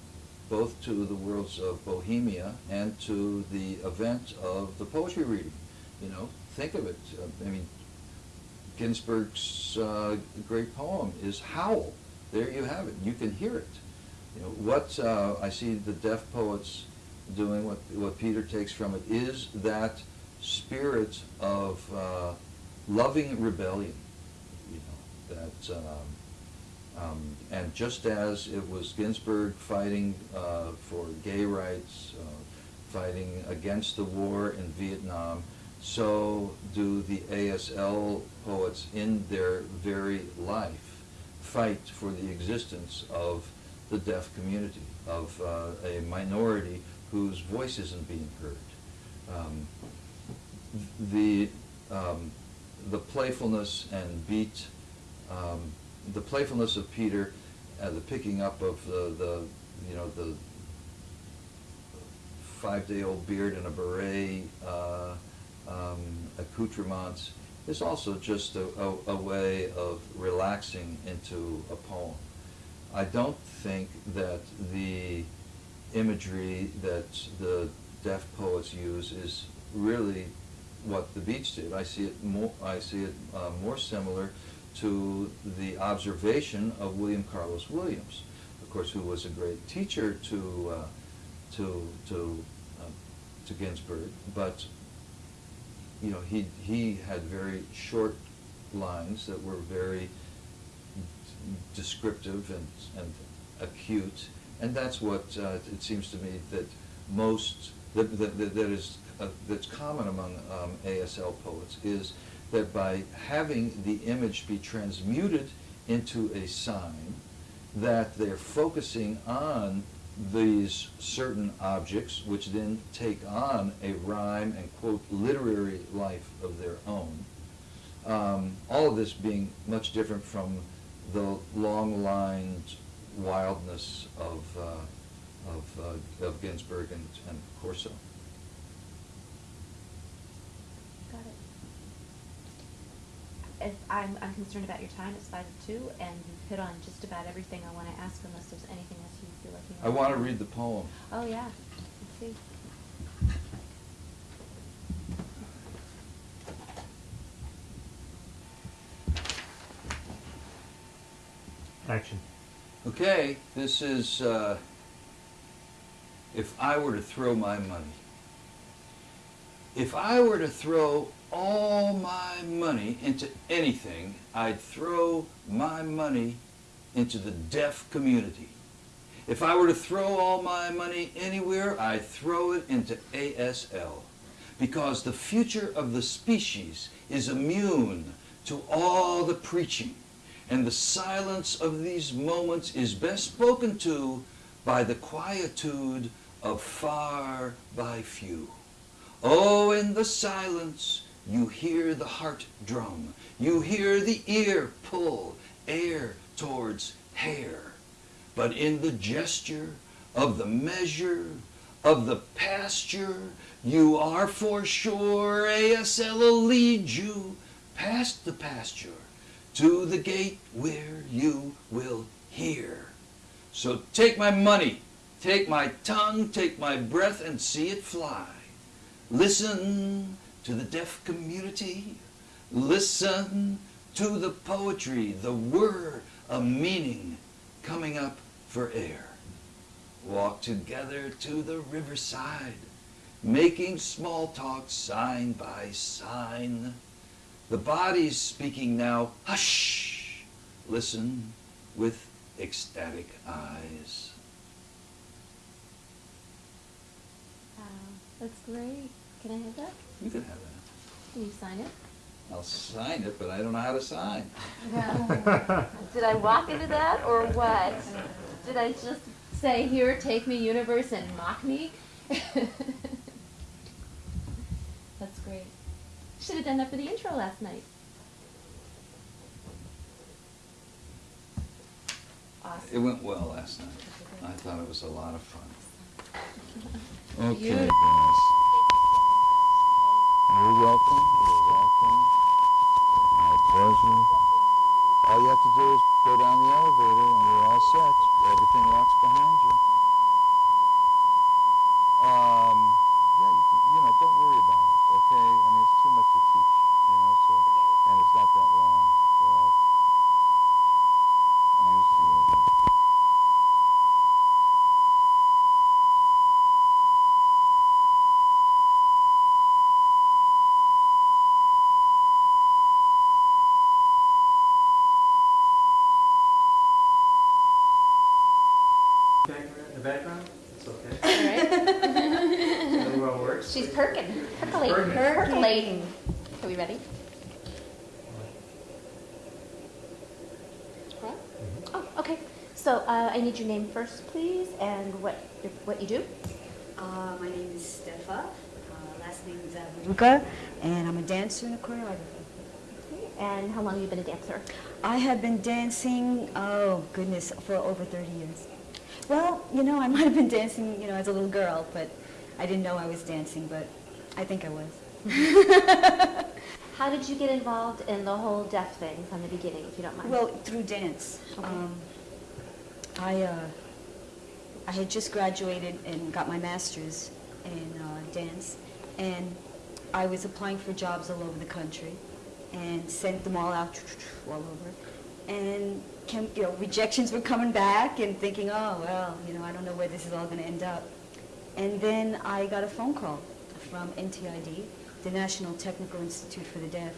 both to the worlds of Bohemia and to the event of the poetry reading. You know, think of it. Uh, I mean, Ginsberg's uh, great poem is Howl. There you have it. You can hear it. You know, what uh, I see the deaf poets doing, what, what Peter takes from it, is that spirit of uh, loving rebellion. You know, that, um, um, and just as it was Ginsberg fighting uh, for gay rights, uh, fighting against the war in Vietnam, so do the ASL poets in their very life fight for the existence of the deaf community, of uh, a minority whose voice isn't being heard. Um, the, um, the playfulness and beat, um, the playfulness of Peter, uh, the picking up of the, the, you know, the five-day-old beard and a beret, uh, um, accoutrements, is also just a, a, a way of relaxing into a poem. I don't think that the imagery that the deaf poets use is really what the Beats did. I see it more. I see it uh, more similar to the observation of William Carlos Williams, of course, who was a great teacher to uh, to to uh, to Ginsberg, but you know he he had very short lines that were very descriptive and and acute, and that's what uh, it seems to me that most that that, that is uh, that's common among um, ASL poets is that by having the image be transmuted into a sign, that they're focusing on these certain objects, which then take on a rhyme and quote literary life of their own. Um, all of this being much different from the long-lined wildness of, uh, of, uh, of Ginsberg and, and Corso. Got it. If I'm, I'm concerned about your time, it's five to two, and you've hit on just about everything I wanna ask unless there's anything else you feel like you I want. want to read the poem. Oh, yeah, let's see. Action. Okay, this is, uh, if I were to throw my money. If I were to throw all my money into anything, I'd throw my money into the deaf community. If I were to throw all my money anywhere, I'd throw it into ASL. Because the future of the species is immune to all the preaching and the silence of these moments is best spoken to by the quietude of far by few. Oh, in the silence you hear the heart drum, you hear the ear pull air towards hair. But in the gesture of the measure of the pasture, you are for sure ASL will lead you past the pasture to the gate where you will hear. So take my money, take my tongue, take my breath, and see it fly. Listen to the deaf community. Listen to the poetry, the word, a meaning coming up for air. Walk together to the riverside, making small talk sign by sign. The body's speaking now. Hush! Listen with ecstatic eyes. Wow, that's great. Can I have that? You can have that. Can you sign it? I'll sign it, but I don't know how to sign. Did I walk into that, or what? Did I just say, here, take me, universe, and mock me? That's great. Should have done that for the intro last night. Awesome. It went well last night. I thought it was a lot of fun. Okay, Beautiful. Welcome. You're welcome. My pleasure. All you have to do is go down the elevator and you're all set. Everything locks behind you. Um, yeah, you, can, you know, don't worry about it, okay? I mean, it's too much to teach, you know, so, and it's not that long, so I'll use the other. Background, the background, it's okay. All right. Really well works. She's perking, percolating, Perking. percolating. Are we ready? Right? Oh, okay. So your name first, please, and what what you do. Uh, my name is Stefa. Uh, last name is Avruka, and I'm a dancer and a choreographer. And how long have you been a dancer? I have been dancing, oh goodness, for over 30 years. Well, you know, I might have been dancing, you know, as a little girl, but I didn't know I was dancing, but I think I was. How did you get involved in the whole deaf thing from the beginning, if you don't mind? Well, through dance. Okay. Um, I, uh, I had just graduated and got my master's in uh, dance, and I was applying for jobs all over the country, and sent them all out all over, and you know, rejections were coming back, and thinking, oh well, you know, I don't know where this is all going to end up, and then I got a phone call from NTID, the National Technical Institute for the Deaf,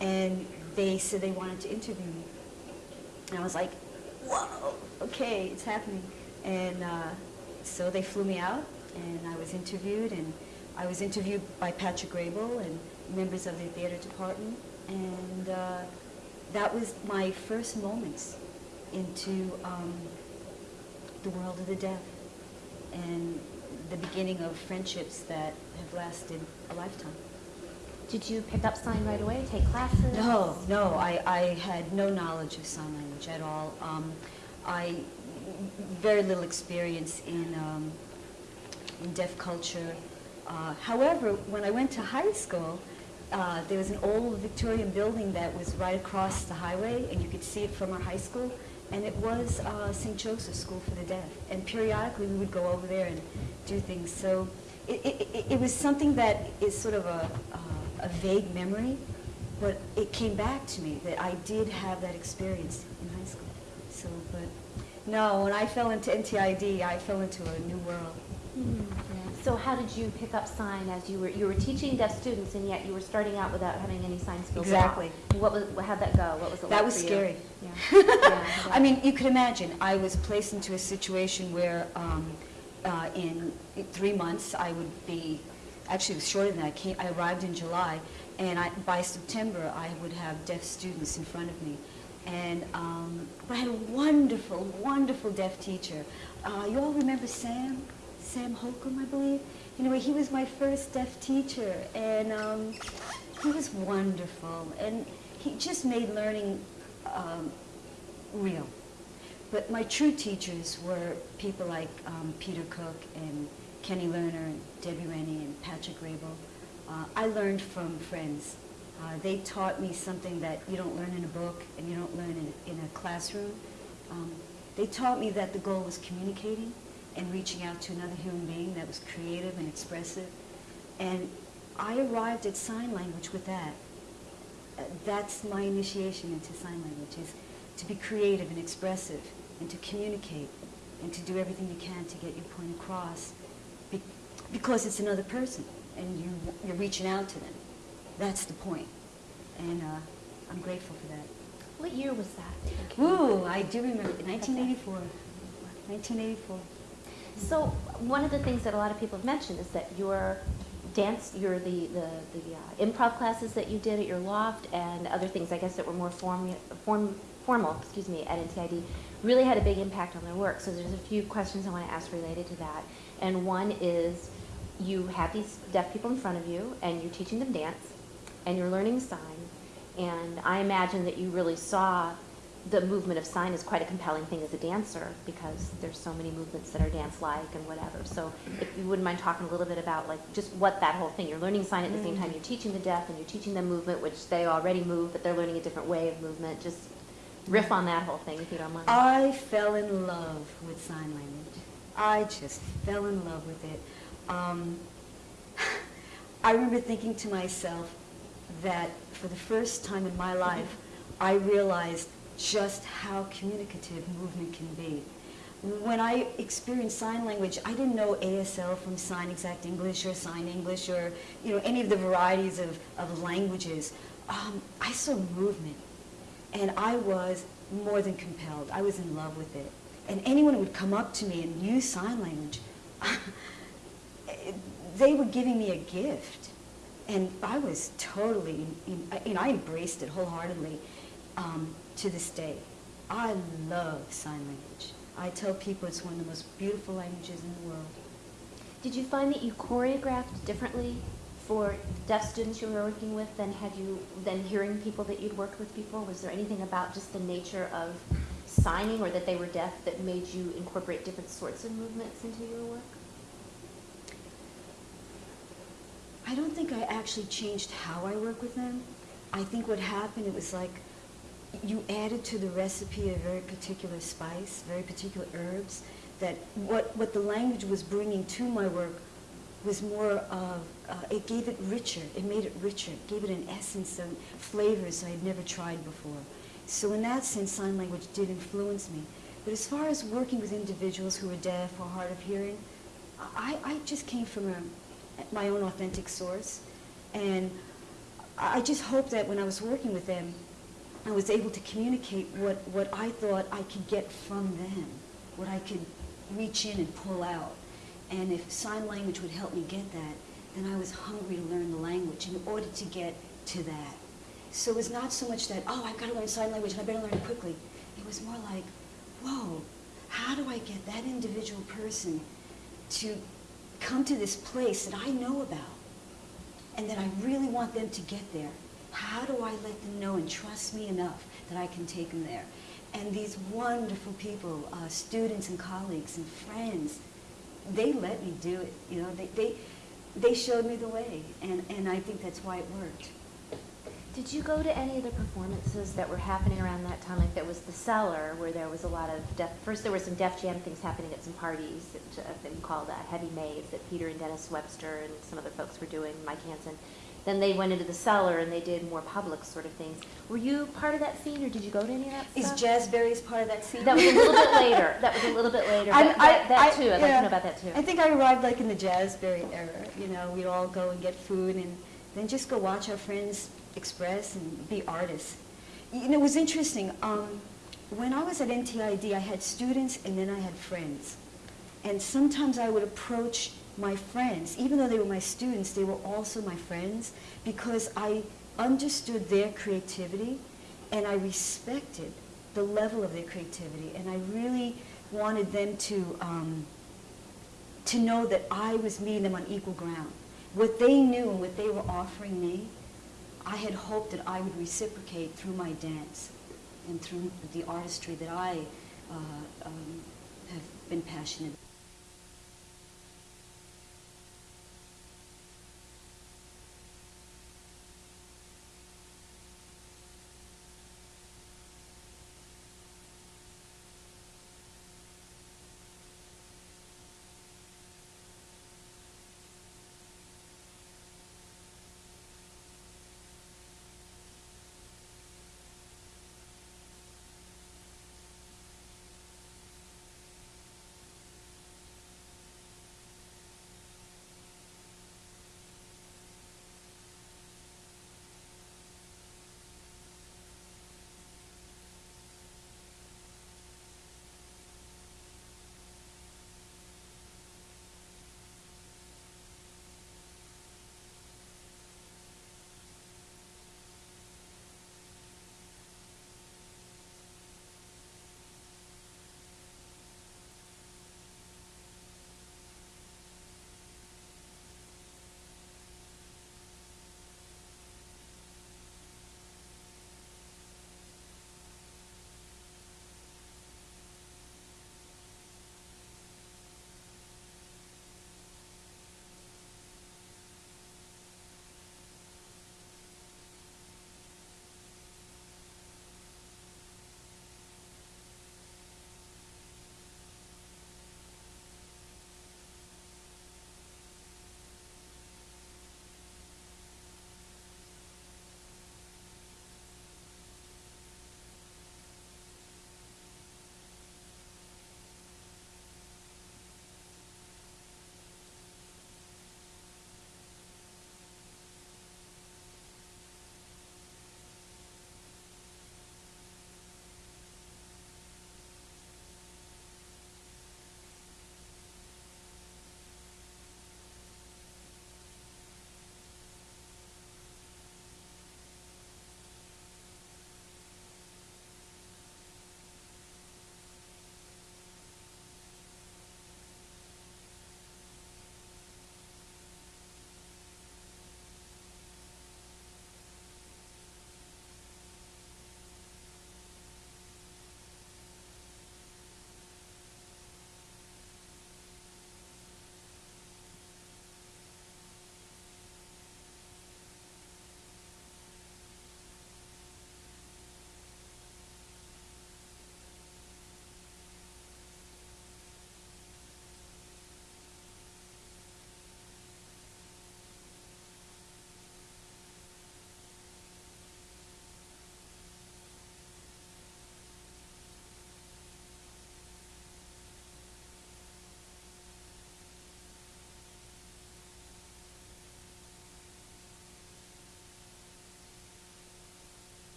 and they said they wanted to interview me. And I was like, whoa, okay, it's happening. And uh, so they flew me out, and I was interviewed, and I was interviewed by Patrick Graybill and members of the theater department, and uh, that was my first moments into um, the world of the deaf. and the beginning of friendships that have lasted a lifetime. Did you pick up sign right away, take classes? No, no, I, I had no knowledge of sign language at all. Um, I, very little experience in, um, in deaf culture. Uh, however, when I went to high school, uh, there was an old Victorian building that was right across the highway, and you could see it from our high school, and it was uh, St. Joseph's School for the Deaf. And periodically, we would go over there and do things. So it, it, it- it was something that is sort of a, uh, a vague memory, but it came back to me that I did have that experience in high school. So, but no, when I fell into NTID, I fell into a new world. Hmm, yeah. So how did you pick up sign as you were, you were teaching deaf students and yet you were starting out without having any sign skills? Exactly. What was, how'd that go? What was it like That was for you? scary. Yeah. Yeah, I mean, you could imagine, I was placed into a situation where um, uh, in three months, I would be, actually it was shorter than that, I came, I arrived in July, and I, by September, I would have deaf students in front of me. And um, but I had a wonderful, wonderful deaf teacher. Uh, you all remember Sam? Sam Holcomb, I believe? Anyway, he was my first deaf teacher, and um, he was wonderful. And he just made learning um, real. But my true teachers were people like um, Peter Cook and Kenny Lerner and Debbie Rennie and Patrick Graybill. Uh, I learned from friends. Uh, they taught me something that you don't learn in a book and you don't learn in, in a classroom. Um, they taught me that the goal was communicating and reaching out to another human being that was creative and expressive. And I arrived at sign language with that. Uh, that's my initiation into sign language is to be creative and expressive and to communicate and to do everything you can to get your point across because it's another person and you, you're reaching out to them. That's the point. And uh, I'm grateful for that. What year was that? Woo, I do remember, 1984. 1984. So one of the things that a lot of people have mentioned is that your dance, your the the, the uh, improv classes that you did at your loft and other things, I guess that were more form, form, formal, excuse me, at NTID, really had a big impact on their work. So there's a few questions I want to ask related to that. And one is, you have these deaf people in front of you, and you're teaching them dance, and you're learning sign, and I imagine that you really saw the movement of sign as quite a compelling thing as a dancer because there's so many movements that are dance-like and whatever. So if you wouldn't mind talking a little bit about like just what that whole thing, you're learning sign at the same mm-hmm. time you're teaching the deaf and you're teaching them movement, which they already move, but they're learning a different way of movement. Just riff on that whole thing if you don't mind. I fell in love with sign language. I just fell in love with it. Um, I remember thinking to myself that for the first time in my life, I realized just how communicative movement can be. When I experienced sign language, I didn't know ASL from Sign Exact English or Sign English or you know any of the varieties of, of languages. Um, I saw movement, and I was more than compelled. I was in love with it. And anyone who would come up to me and use sign language, they were giving me a gift. And I was totally, you know, I embraced it wholeheartedly um, to this day. I love sign language. I tell people it's one of the most beautiful languages in the world. Did you find that you choreographed differently for deaf students you were working with than had you than hearing people that you'd worked with before? Was there anything about just the nature of signing or that they were deaf that made you incorporate different sorts of movements into your work? I don't think I actually changed how I work with them. I think what happened, it was like you added to the recipe a very particular spice, very particular herbs, that what, what the language was bringing to my work was more of, uh, it gave it richer, it made it richer, it gave it an essence and flavors I had never tried before. So in that sense, sign language did influence me. But as far as working with individuals who are deaf or hard of hearing, I, I just came from a, my own authentic source. And I just hope that when I was working with them, I was able to communicate what, what I thought I could get from them, what I could reach in and pull out. And if sign language would help me get that, then I was hungry to learn the language in order to get to that. So it was not so much that, oh, I've got to learn sign language and I better learn it quickly. It was more like, whoa, how do I get that individual person to come to this place that I know about and that I really want them to get there. How do I let them know and trust me enough that I can take them there? And these wonderful people, uh, students and colleagues and friends, they let me do it. You know, they, they, they showed me the way, and, and I think that's why it worked. Did you go to any of the performances that were happening around that time? Like there was the cellar where there was a lot of Def. First, there were some Def Jam things happening at some parties, that, uh, thing called uh, Heavy Maids that Peter and Dennis Webster and some other folks were doing. Mike Hansen. Then they went into the cellar and they did more public sort of things. Were you part of that scene, or did you go to any of that Is stuff? Jazzberries part of that scene? That was a little bit later. That was a little bit later. I'm- That, that, that I- too. I'd like to know about that too. I think I arrived like in the Jazzberry era. You know, we'd all go and get food and then just go watch our friends express and be artists. You know, it was interesting. Um, when I was at NTID, I had students and then I had friends. And sometimes I would approach my friends, even though they were my students, they were also my friends because I understood their creativity and I respected the level of their creativity. And I really wanted them to, um, to know that I was meeting them on equal ground. What they knew and what they were offering me, I had hoped that I would reciprocate through my dance and through the artistry that I uh, um, have been passionate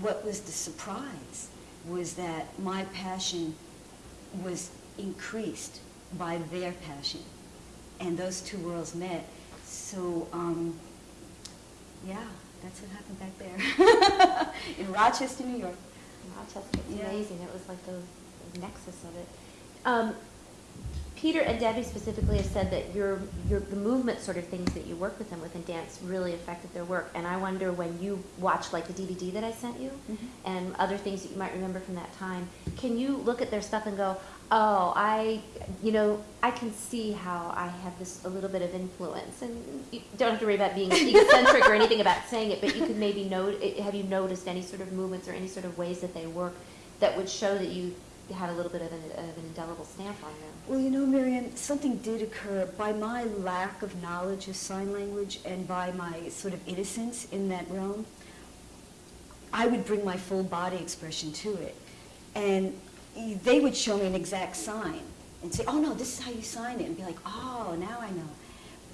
what was the surprise was that my passion was increased by their passion. And those two worlds met. So, um, yeah, that's what happened back there in Rochester, New York. Rochester, it's Yeah. amazing, it was like the the nexus of it. Um, Peter and Debbie specifically have said that your, your, the movement sort of things that you work with them with in dance really affected their work. And I wonder when you watch like the DVD that I sent you Mhm. and other things that you might remember from that time, can you look at their stuff and go, oh, I, you know, I can see how I have this, a little bit of influence. And you don't have to worry about being egocentric or anything about saying it, but you could maybe note, have you noticed any sort of movements or any sort of ways that they work that would show that you had a little bit of an, of an indelible stamp on them? Well, you know, Marianne, something did occur by my lack of knowledge of sign language and by my sort of innocence in that realm. I would bring my full body expression to it. And they would show me an exact sign and say, oh no, this is how you sign it. And be like, oh, now I know.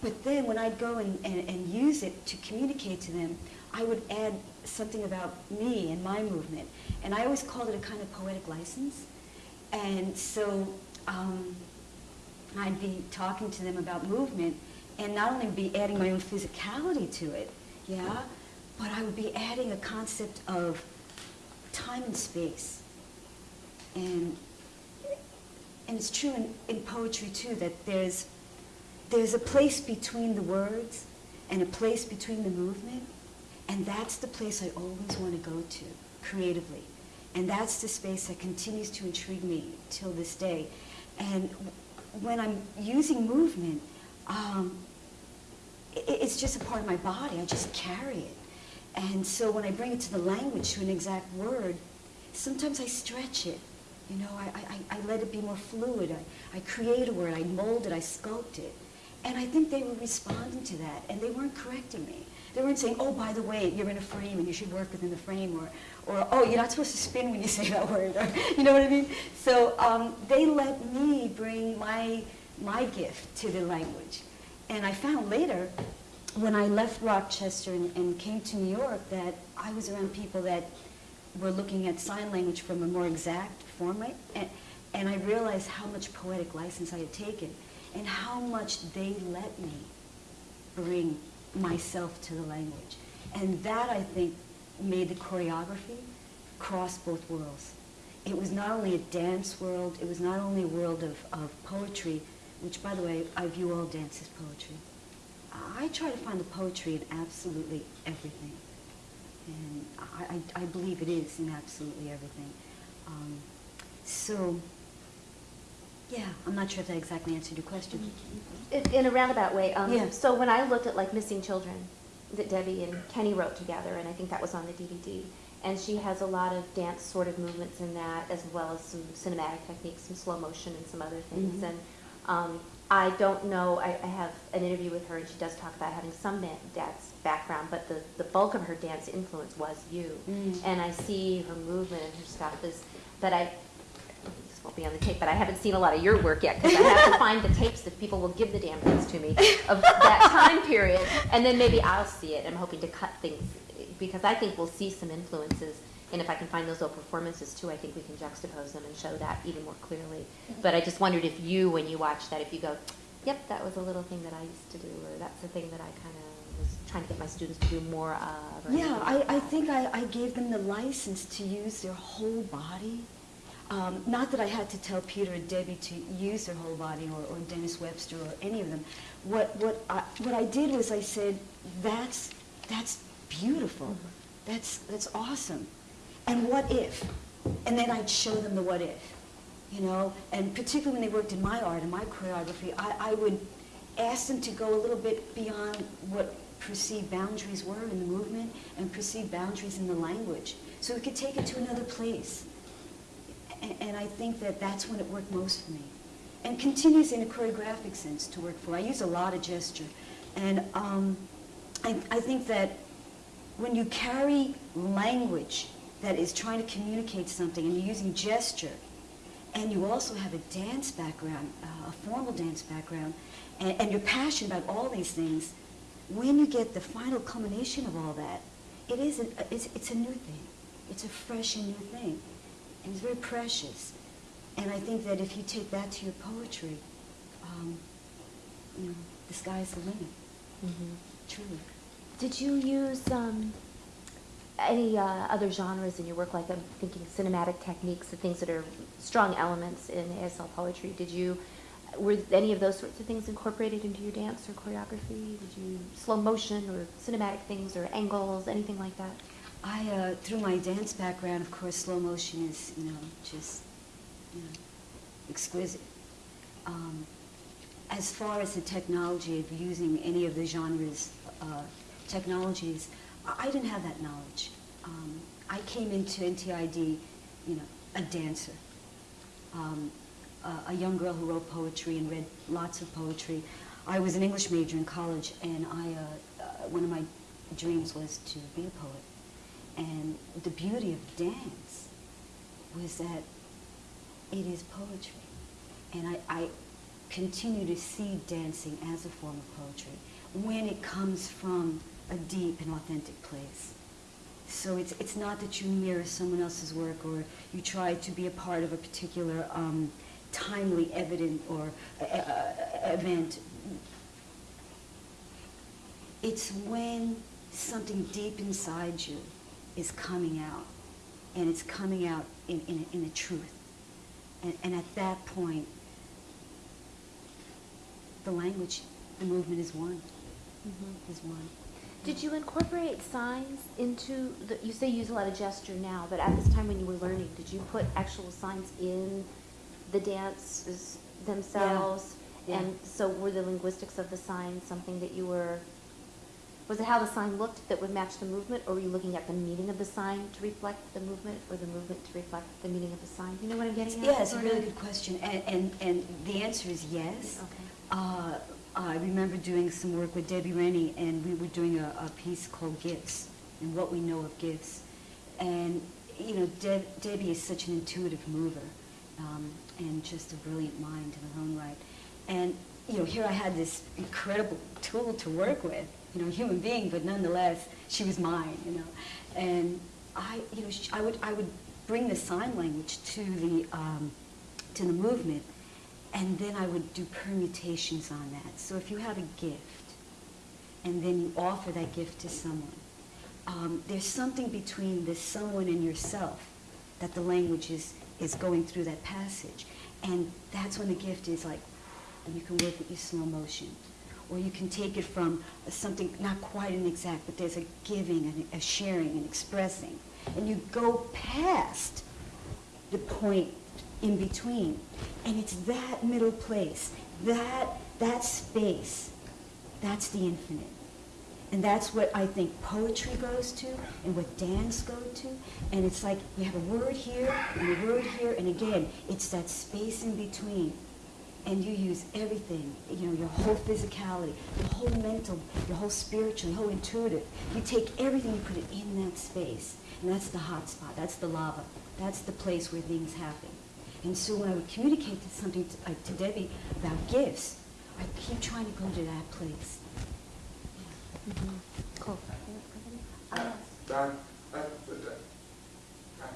But then when I'd go and, and, and use it to communicate to them, I would add something about me and my movement. And I always called it a kind of poetic license. And so um, I'd be talking to them about movement and not only be adding my own physicality to it, yeah, but I would be adding a concept of time and space. And, and it's true in, in poetry too that there's, there's a place between the words and a place between the movement. And that's the place I always want to go to creatively. And that's the space that continues to intrigue me till this day. And when I'm using movement, um, i- it's just a part of my body. I just carry it. And so when I bring it to the language, to an exact word, sometimes I stretch it. You know, I, I, I let it be more fluid. I, I create a word, I mold it, I sculpt it. And I think they were responding to that, and they weren't correcting me. They weren't saying, oh, by the way, you're in a frame and you should work within the frame, or, or oh, you're not supposed to spin when you say that word, or, you know what I mean? So um, they let me bring my, my gift to the language. And I found later, when I left Rochester and, and came to New York, that I was around people that were looking at sign language from a more exact format, and, and I realized how much poetic license I had taken, and how much they let me bring myself to the language. And that, I think, made the choreography cross both worlds. It was not only a dance world, it was not only a world of, of poetry, which, by the way, I view all dance as poetry. I try to find the poetry in absolutely everything. And I, I, I believe it is in absolutely everything. Um, so, yeah, I'm not sure if that exactly answered your question. In, in a roundabout way, um, Yeah. so when I looked at like Missing Children that Debbie and Kenny wrote together, and I think that was on the DVD, and she has a lot of dance sort of movements in that, as well as some cinematic techniques, some slow motion and some other things. Mhm. And um, I don't know, I, I have an interview with her, and she does talk about having some dance background, but the, the bulk of her dance influence was you. Mm. And I see her movement and her stuff is, but I, won't be on the tape, but I haven't seen a lot of your work yet because I have to find the tapes that people will give the damn things to me of that time period, and then maybe I'll see it. I'm hoping to cut things because I think we'll see some influences, and if I can find those old performances too, I think we can juxtapose them and show that even more clearly. Mm-hmm. But I just wondered if you, when you watch that, if you go, "Yep, that was a little thing that I used to do," or "That's the thing that I kind of was trying to get my students to do more of." Yeah, I, I think I, I gave them the license to use their whole body. Um, not that I had to tell Peter and Debbie to use their whole body or, or Dennis Webster or any of them. What, what, I, what I did was I said, that's, that's beautiful. That's, that's awesome. And what if? And then I'd show them the what if. You know, and particularly when they worked in my art and my choreography, I, I would ask them to go a little bit beyond what perceived boundaries were in the movement and perceived boundaries in the language. So we could take it to another place. And, and I think that that's when it worked most for me. And continues in a choreographic sense to work for. I use a lot of gesture. And um, I, I think that when you carry language that is trying to communicate something and you're using gesture, and you also have a dance background, uh, a formal dance background, and, and you're passionate about all these things, when you get the final culmination of all that, it is it's, it's a new thing. it's a fresh and new thing. And it's very precious. And I think that if you take that to your poetry, um, you know, the sky's the limit, Mhm. truly. Did you use um, any uh, other genres in your work, like I'm thinking cinematic techniques, the things that are strong elements in ASL poetry? Did you, were any of those sorts of things incorporated into your dance or choreography? Did you slow motion or cinematic things or angles, anything like that? I, uh, through my dance background, of course, slow motion is, you know, just, you know, exquisite. Um, as far as the technology of using any of the genres, uh, technologies, I, didn't have that knowledge. Um, I came into NTID, you know, a dancer, um, a, a young girl who wrote poetry and read lots of poetry. I was an English major in college, and I, uh, uh, one of my dreams was to be a poet. And the beauty of dance was that it is poetry. And I, I continue to see dancing as a form of poetry when it comes from a deep and authentic place. So it's, it's not that you mirror someone else's work or you try to be a part of a particular um, timely, evident, or uh, uh, event. It's when something deep inside you is coming out, and it's coming out in, in, in a truth. And, and at that point, the language, the movement is one, Mm-hmm. is one. Did you incorporate signs into the, you say you use a lot of gesture now, but at this time when you were learning, did you put actual signs in the dances themselves? Yeah. Yeah. And so were the linguistics of the signs something that you were, was it how the sign looked that would match the movement? Or were you looking at the meaning of the sign to reflect the movement or the movement to reflect the meaning of the sign? You know what I'm getting at? Yeah, it's a really good question, and, and, and the answer is yes. Okay. Uh, I remember doing some work with Debbie Rennie, and we were doing a, a piece called Gifts, and what we know of gifts. And, you know, Deb, Debbie is such an intuitive mover, um, and just a brilliant mind in her own right. And, you know, here I had this incredible tool to work with, you know, human being, but nonetheless, she was mine, you know. And I, you know, I would, I would bring the sign language to the, um, to the movement, and then I would do permutations on that. So if you have a gift, and then you offer that gift to someone, um, there's something between the someone and yourself that the language is, is going through that passage. And that's when the gift is like, and you can work with your slow motion. Or you can take it from something not quite an exact, but there's a giving and a sharing and expressing. And you go past the point in between. And it's that middle place, that, that space, that's the infinite. And that's what I think poetry goes to and what dance goes to. And it's like you have a word here and a word here, and again, it's that space in between. And you use everything, you know, your whole physicality, your whole mental, your whole spiritual, your whole intuitive. You take everything and put it in that space. And that's the hot spot, that's the lava, that's the place where things happen. And so when I would communicate to something to, uh, to Debbie about gifts, I keep trying to go to that place. Mhm. Cool. Uh, Don, uh, uh, Uh,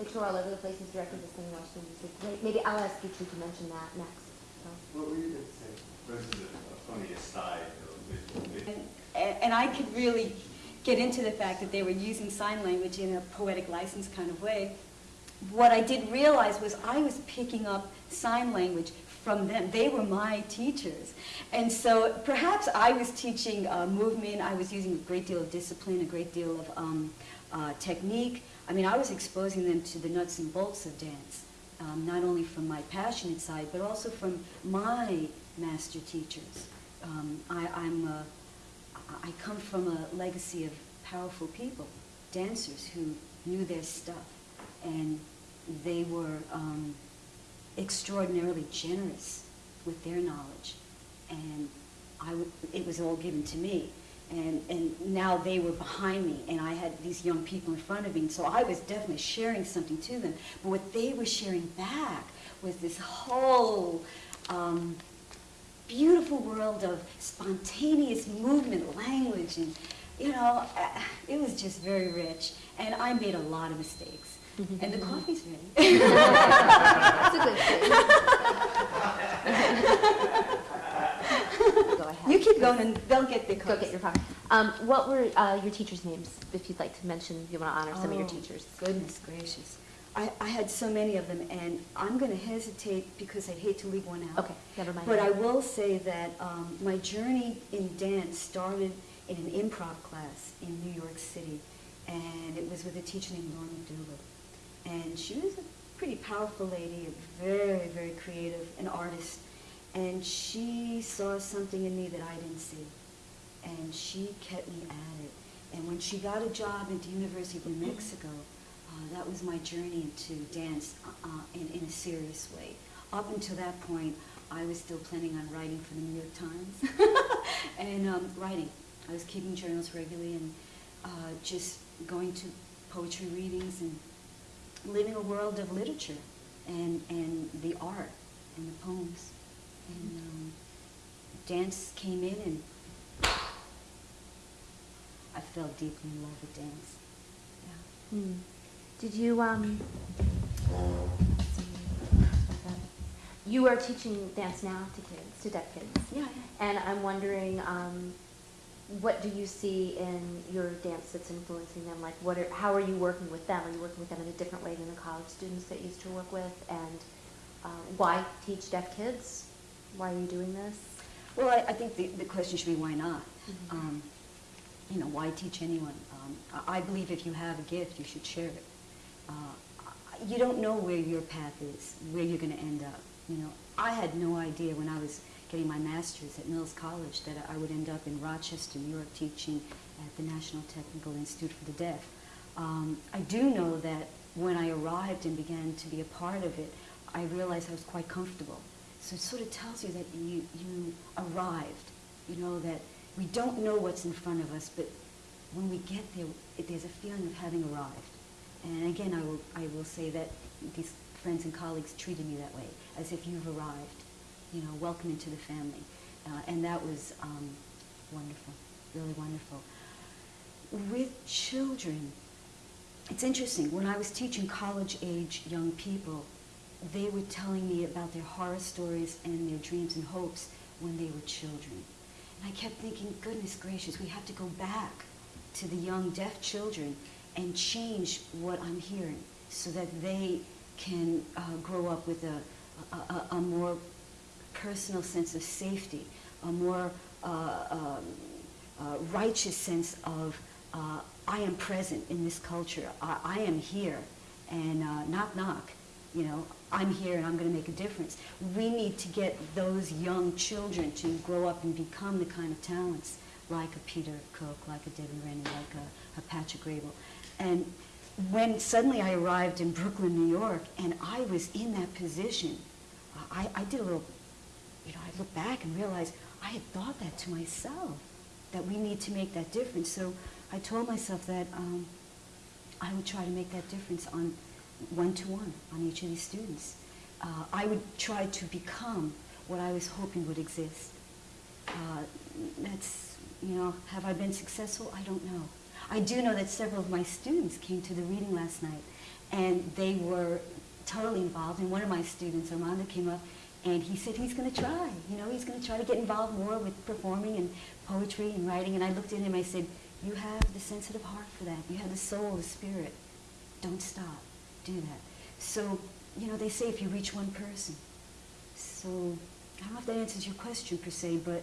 They tour all over the place, he's directed this thing in Washington DC. Maybe I'll ask you two to mention that next, so. what were you gonna say? This is a funny aside, though, with- with- And, and I could really get into the fact that they were using sign language in a poetic license kind of way. What I did realize was I was picking up sign language from them. They were my teachers. And so perhaps I was teaching uh, movement, I was using a great deal of discipline, a great deal of um, uh, technique. I mean, I was exposing them to the nuts and bolts of dance, um, not only from my passionate side, but also from my master teachers. Um, I, I'm a, I come from a legacy of powerful people, dancers who knew their stuff, and they were um, extraordinarily generous with their knowledge, and I w- it was all given to me. And, and now they were behind me, and I had these young people in front of me, and so I was definitely sharing something to them. But what they were sharing back was this whole um, beautiful world of spontaneous movement, language, and you know, uh, it was just very rich. And I made a lot of mistakes. And the coffee's ready. That's a good thing. Go ahead. You keep going and they'll get their Go get your coffee. Um, what were uh, your teachers' names, if you'd like to mention, you want to honor some of your Oh, teachers? Goodness gracious. I, I had so many of them, and I'm going to hesitate because I'd hate to leave one out. Okay, never mind. But I will say that um, my journey in dance started in an improv class in New York City, and it was with a teacher named Norma Doolittle. And she was a pretty powerful lady, a very, very creative, an artist. And she saw something in me that I didn't see. And she kept me at it. And when she got a job at the University of New Mexico, uh, that was my journey into dance uh, in, in a serious way. Up until that point, I was still planning on writing for the New York Times and um, writing. I was keeping journals regularly and uh, just going to poetry readings and living a world of literature and, and the art and the poems. And um, dance came in and I fell deeply in love with dance. Yeah. Hmm. Did you, um, you are teaching dance now to kids, to deaf kids? Yeah, And I'm wondering, um, what do you see in your dance that's influencing them? Like, what are, how are you working with them? Are you working with them in a different way than the college students that you used to work with? And uh, why teach deaf kids? Why are you doing this? Well, I, I think the, the question should be why not? Mhm. Um, you know, why teach anyone? Um, I, I believe if you have a gift, you should share it. Uh, you don't know where your path is, where you're going to end up. You know, I had no idea when I was getting my master's at Mills College that I would end up in Rochester, New York, teaching at the National Technical Institute for the Deaf. Um, I do know that when I arrived and began to be a part of it, I realized I was quite comfortable. So it sort of tells you that you, you arrived, you know, that we don't know what's in front of us, but when we get there, it, there's a feeling of having arrived. And again, I will, I will say that these friends and colleagues treated me that way, as if you've arrived, you know, welcome into the family. Uh, and that was um, wonderful, really wonderful. With children, it's interesting. When I was teaching college-age young people, they were telling me about their horror stories and their dreams and hopes when they were children. And I kept thinking, goodness gracious, we have to go back to the young deaf children and change what I'm hearing so that they can uh, grow up with a, a, a, more personal sense of safety, a more uh, um, uh, righteous sense of uh, I am present in this culture. I, I am here, and uh, knock knock, you know, I'm here and I'm going to make a difference. We need to get those young children to grow up and become the kind of talents like a Peter Cook, like a Debbie Rennie, like a, a Patrick Graybill. And when suddenly I arrived in Brooklyn, New York, and I was in that position, I, I did a little, you know, I looked back and realized I had thought that to myself, that we need to make that difference. So I told myself that um, I would try to make that difference on one-to-one on each of these students. Uh, I would try to become what I was hoping would exist. Uh, that's, you know, have I been successful? I don't know. I do know that several of my students came to the reading last night, and they were totally involved. And one of my students, Armando, came up, and he said he's going to try. You know, he's going to try to get involved more with performing and poetry and writing. And I looked at him, I said, you have the sensitive heart for that. You have the soul, the spirit. Don't stop. Do that. So, you know, they say if you reach one person. So, I don't know if that answers your question per se, but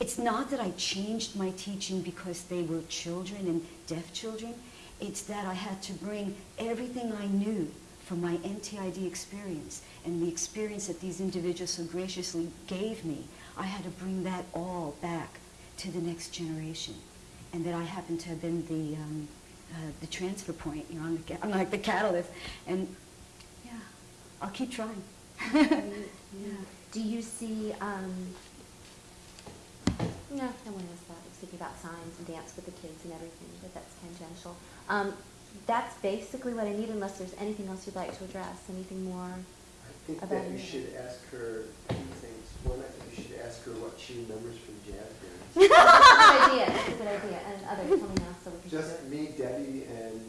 it's not that I changed my teaching because they were children and deaf children. It's that I had to bring everything I knew from my NTID experience and the experience that these individuals so graciously gave me. I had to bring that all back to the next generation. And that I happen to have been the, um, uh, the transfer point. You know, I'm, the, I'm like the catalyst. And yeah, I'll keep trying. yeah. Do you see, um, no, no one else thought, I was thinking about signs and dance with the kids and everything, but that's tangential. Um, that's basically what I need unless there's anything else you'd like to address, anything more? I think About that you it. should ask her two things. One, I think you should ask her what she remembers from jazz bands. That's a good idea, that's a good idea. And others, tell me now, so we can Just me, Debbie, and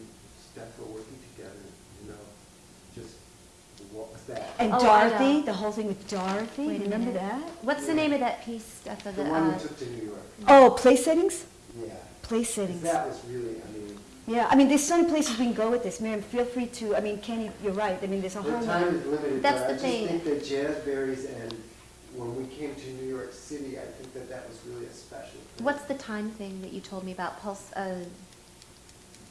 Steph were working together, you know, just, what was that? And Oh, I Dorothy, know. the whole thing with Dorothy, Wait a remember minute. that? What's the name of that piece, Steph, of The the, one uh, we took to New York, Oh, place settings? yeah. Place 'Cause settings. That was really, I mean, Yeah, I mean, there's so many places we can go with this. Miriam, feel free to, I mean, Kenny, you're right. I mean, there's a the whole. time is limited, That's but the I just thing. think that Jazzberries and when we came to New York City, I think that that was really a special thing. what's the time thing that you told me about, Pulse, uh,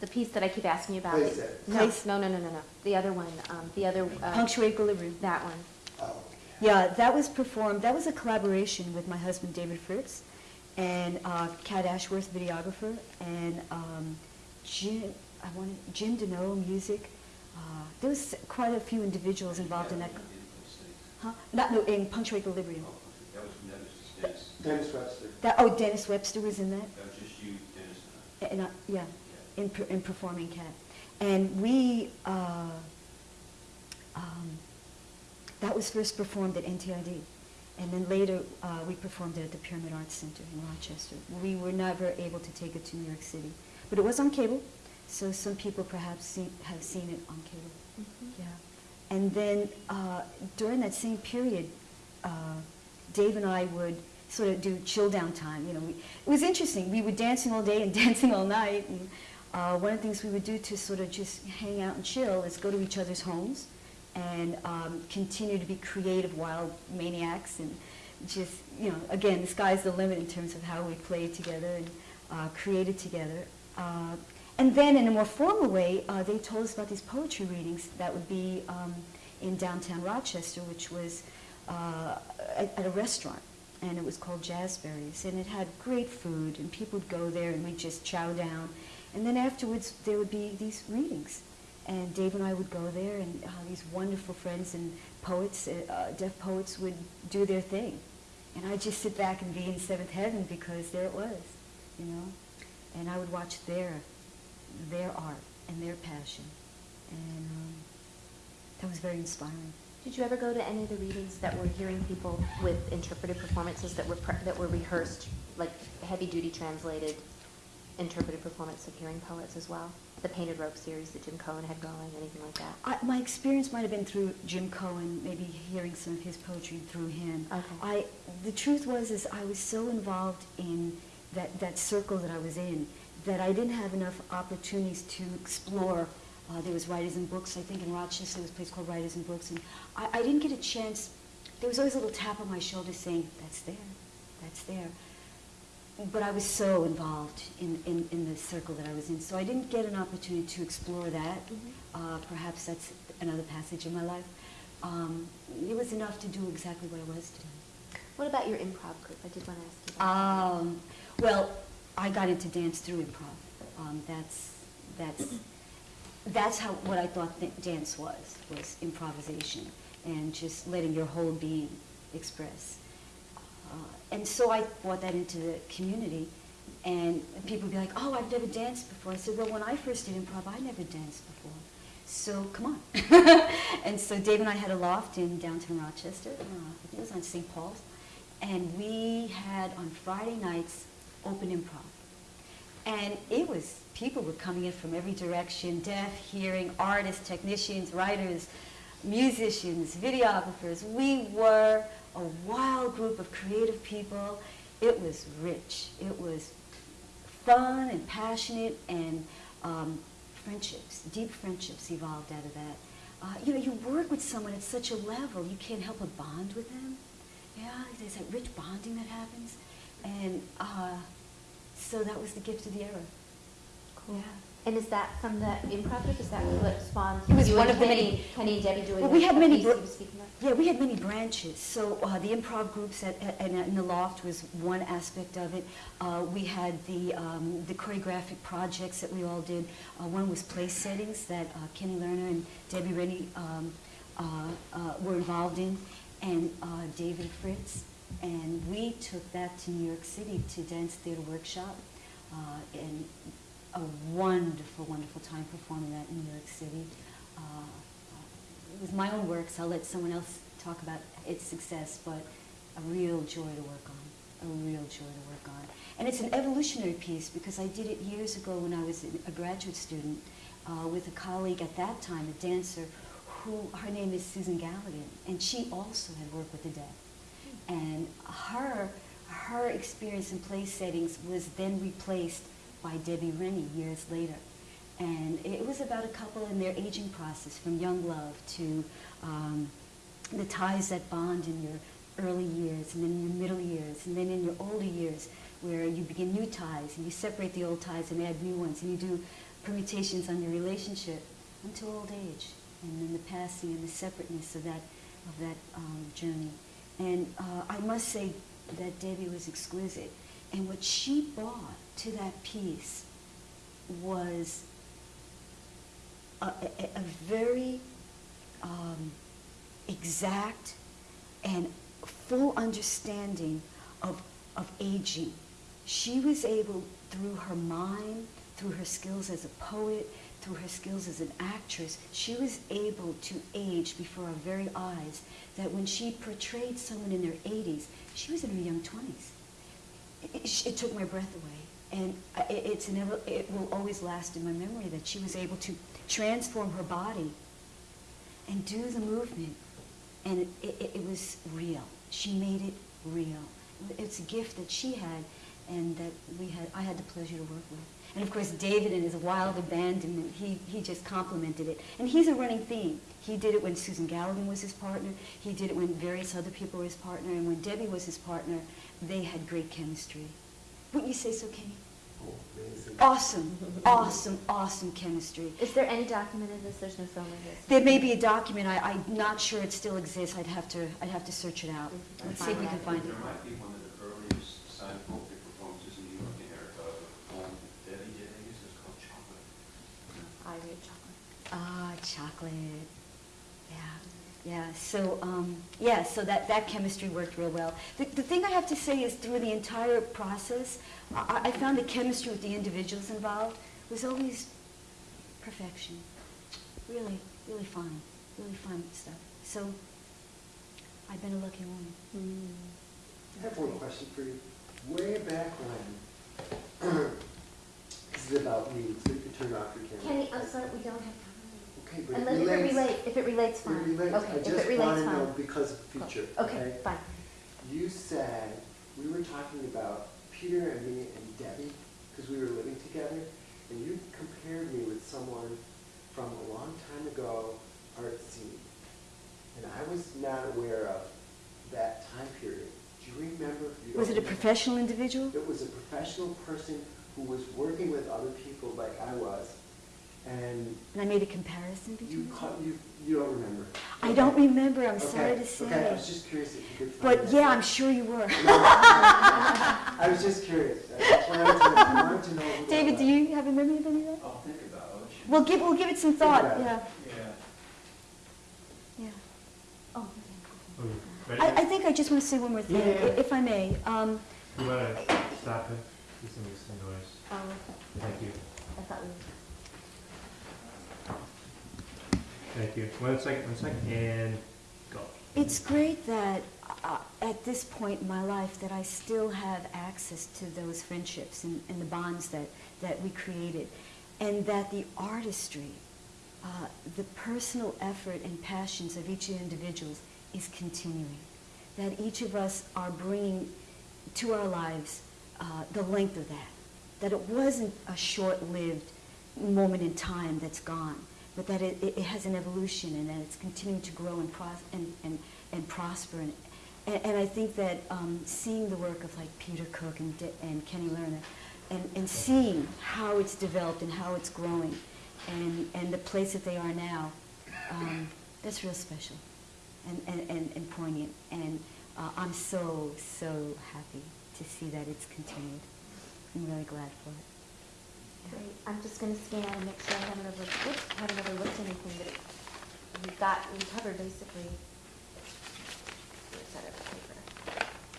the piece that I keep asking you about? Place it. No, Place- no, no, no, no, no, the other one, um, the other. uh, Punctuate equilibrium. That one. Oh, Yeah, that was performed, that was a collaboration with my husband David Fritz and uh, Kat Ashworth, videographer, and um, Jim, I wanted, Jim Deneau, music. Uh, There was quite a few individuals involved in that. Huh? Not, no, in Punctuate Equilibrium. That was, that was the States. Dennis Webster. That, oh, Dennis Webster was in that? That was just you, Dennis, and I. And, uh, yeah, in, per- in performing cat. And we, uh, um, that was first performed at NTID. And then later, uh, we performed it at the Pyramid Arts Center in Rochester. We were never able to take it to New York City. But it was on cable, so some people perhaps see, have seen it on cable. Yeah. And then uh, during that same period, uh, Dave and I would sort of do chill down time. You know, we, it was interesting. We were dancing all day and dancing all night. And uh, one of the things we would do to sort of just hang out and chill is go to each other's homes and um, continue to be creative, wild maniacs, and just you know, again, the sky's the limit in terms of how we played together and uh, created together. Uh, and then, in a more formal way, uh, they told us about these poetry readings that would be um, in downtown Rochester, which was uh, at, at a restaurant, and it was called Jazzberries, and it had great food, and people would go there, and we'd just chow down, and then afterwards there would be these readings, and Dave and I would go there, and uh, these wonderful friends and poets, uh, uh, deaf poets, would do their thing, and I'd just sit back and be in seventh heaven because there it was, you know, and I would watch their their art and their passion, and um, that was very inspiring. Did you ever go to any of the readings that were hearing people with interpretive performances that were, pre- that were rehearsed, like heavy-duty translated interpretive performance of hearing poets as well? The Painted Rope series that Jim Cohen had going, anything like that? I, my experience might have been through Jim Cohen, maybe hearing some of his poetry through him. Okay. I, the truth was, is I was so involved in that, that circle that I was in that I didn't have enough opportunities to explore. Uh, there was Writers and Books, I think in Rochester, there was a place called Writers and Books, and I, I didn't get a chance. There was always a little tap on my shoulder saying, that's there, that's there. But I was so involved in, in, in the circle that I was in, so I didn't get an opportunity to explore that. Mhm. Uh, perhaps that's another passage in my life. Um, it was enough to do exactly what I was doing. What about your improv group? I did want to ask you about that. Um, well, I got into dance through improv. Um, that's that's that's how what I thought th- dance was was improvisation and just letting your whole being express. Uh, and so I brought that into the community, and people would be like, "Oh, I've never danced before." I said, "Well, when I first did improv, I never danced before." So come on. and so Dave and I had a loft in downtown Rochester. Uh, I think it was on St. Paul's. And we had on Friday nights open improv. And it was, people were coming in from every direction, deaf, hearing, artists, technicians, writers, musicians, videographers. We were a wild group of creative people. It was rich. It was fun and passionate and um, friendships, deep friendships evolved out of that. Uh, you know, you work with someone at such a level, you can't help but bond with them. Yeah, there's that rich bonding that happens. And uh, so that was the gift of the era. Cool. And is that from the improv group? Is that what spawned? It was you one of the many- Kenny and Debbie doing Well, we had many piece bro- you were speaking of? Yeah, we had many branches. So uh, the improv groups at, at, and in the loft was one aspect of it. Uh, we had the, um, the choreographic projects that we all did. Uh, one was place settings that uh, Kenny Lerner and Debbie Rennie um, uh, uh, were involved in, and uh, David Fritz. And we took that to New York City to Dance Theater Workshop. Uh, and a wonderful, wonderful time performing that in New York City. Uh, it was my own work, so I'll let someone else talk about its success, but a real joy to work on. a real joy to work on. And it's an evolutionary piece because I did it years ago when I was a graduate student uh, with a colleague at that time, a dancer, who her name is Susan Galligan, and she also had worked with the deaf. And her her experience in place settings was then replaced by Debbie Rennie years later. And it was about a couple in their aging process, from young love to um, the ties that bond in your early years, and then in your middle years, and then in your older years, where you begin new ties, and you separate the old ties and add new ones, and you do permutations on your relationship until old age, and then the passing and the separateness of that, of that um, journey. And uh, I must say that Debbie was exquisite. And what she brought to that piece was a, a, a very um, exact and full understanding of, of aging. She was able, through her mind, through her skills as a poet, through her skills as an actress, she was able to age before our very eyes. That when she portrayed someone in their 80s, she was in her young 20s. It, it took my breath away. And it, it's an, ever- it will always last in my memory that she was able to transform her body and do the movement. And it, it, it was real. She made it real. It's a gift that she had and that we had, I had the pleasure to work with. And of course, David in his wild abandonment, he, he just complimented it. And he's a running theme. He did it when Susan Galligan was his partner. He did it when various other people were his partner. And when Debbie was his partner, they had great chemistry. Wouldn't you say so, Kenny? Oh, amazing. Awesome, awesome, awesome chemistry. Is there any document of this? There's no film of this? There may be a document, I, I'm not sure it still exists, I'd have to, I'd have to search it out. Let's see if we can find it. There might be one of the earliest signed poetry performances in New York in Erica, a poem that Debbie did, I guess it's called Chocolate. I read chocolate. Ah, chocolate, yeah, yeah, so, um, yeah, so that, that chemistry worked real well. The, the thing I have to say is through the entire process, I, I found the chemistry with the individuals involved was always perfection. Really, really fine, really fine stuff. So, I've been a lucky woman. I have one question for you. Way back when, this is about me, so you can turn off your camera. Kenny, I'm sorry, we don't have time. Okay, but it Unless if it relates. relates, if it relates, It fine. relates. Okay, I if just it relates, want to know fine. because of future, Okay, fine. You said, we were talking about Peter and me and Debbie, because we were living together, and you compared me with someone from a long time ago, art scene. And I was not aware of that time period. Do you remember? You Was it a professional individual? It was a professional person who was working with other people like I was, and And I made a comparison between the two? caught, you, you don't remember. I don't remember, I'm sorry to say. Okay, I was just curious if you could find But that. yeah, I'm sure you were. I was just curious. I wanted to, I wanted to know. David, do you have a memory of any of that? I'll think about it. We'll give, we'll give it some thought, about yeah, Yeah. yeah. Oh, Are we ready? I, I think I just want to say one more thing, Yeah, yeah. i- if I may. Um, You want to stop it? Please don't some noise. oh, Thank you. I thought we. Thank you. One second, one second, and go. It's great that uh, at this point in my life that I still have access to those friendships and, and the bonds that, that we created, and that the artistry, uh, the personal effort and passions of each individual is continuing. That each of us are bringing to our lives uh, the length of that. That it wasn't a short-lived moment in time that's gone, but that it, it has an evolution and that it's continuing to grow and, and, and, and prosper. And, and, I think that um, seeing the work of like Peter Cook and, and Kenny Lerner and, and seeing how it's developed and how it's growing and, and the place that they are now, um, that's real special and, and, and, and poignant. And uh, I'm so, so happy to see that it's continued. I'm really glad for it. Great, I'm just gonna scan and make sure I haven't overlooked anything that we've got, we covered basically. Where's that other paper?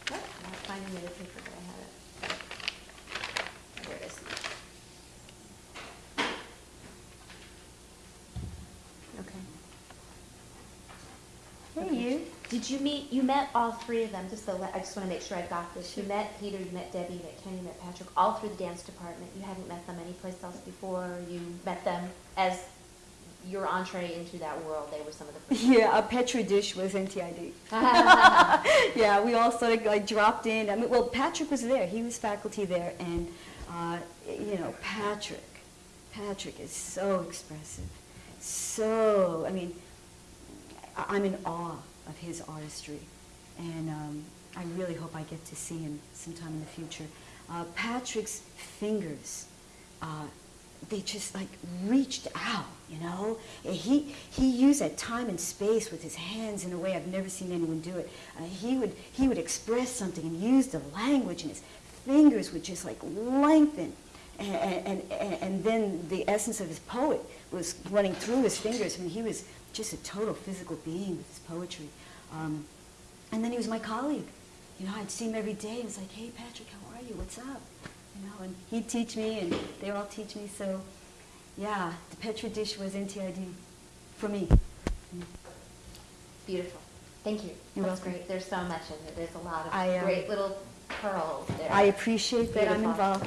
What? I'm finding the paper, but I have it. There it is. Okay. Hey, you. Did you meet, you met all three of them, just the, I just want to make sure I've got this. You met Peter, you met Debbie, you met Kenny, you met Patrick, all through the dance department. You hadn't met them anyplace else before. You met them as your entree into that world. They were some of the first. Yeah, a Petri dish was NTID. yeah, we all sort of like dropped in. I mean, well, Patrick was there. He was faculty there, and uh, you know, Patrick, Patrick is so expressive. So, I mean, I'm in awe of his artistry, and um, I really hope I get to see him sometime in the future. Uh, Patrick's fingers, uh, they just like reached out, you know. He he used that time and space with his hands in a way I've never seen anyone do it. Uh, he would he would express something and use the language, and his fingers would just like lengthen. And, and, and, then the essence of his poet was running through his fingers. Mean, he was just a total physical being with his poetry. Um, and then he was my colleague. You know, I'd see him every day. and It's like, hey, Patrick, how are you? What's up? You know, and he'd teach me, and they all teach me. So, yeah, the Petri dish was NTID for me. Beautiful. Thank you. You're That's welcome. great. There's so much in it. There's a lot of I, um, great little pearls there. I appreciate that I'm involved.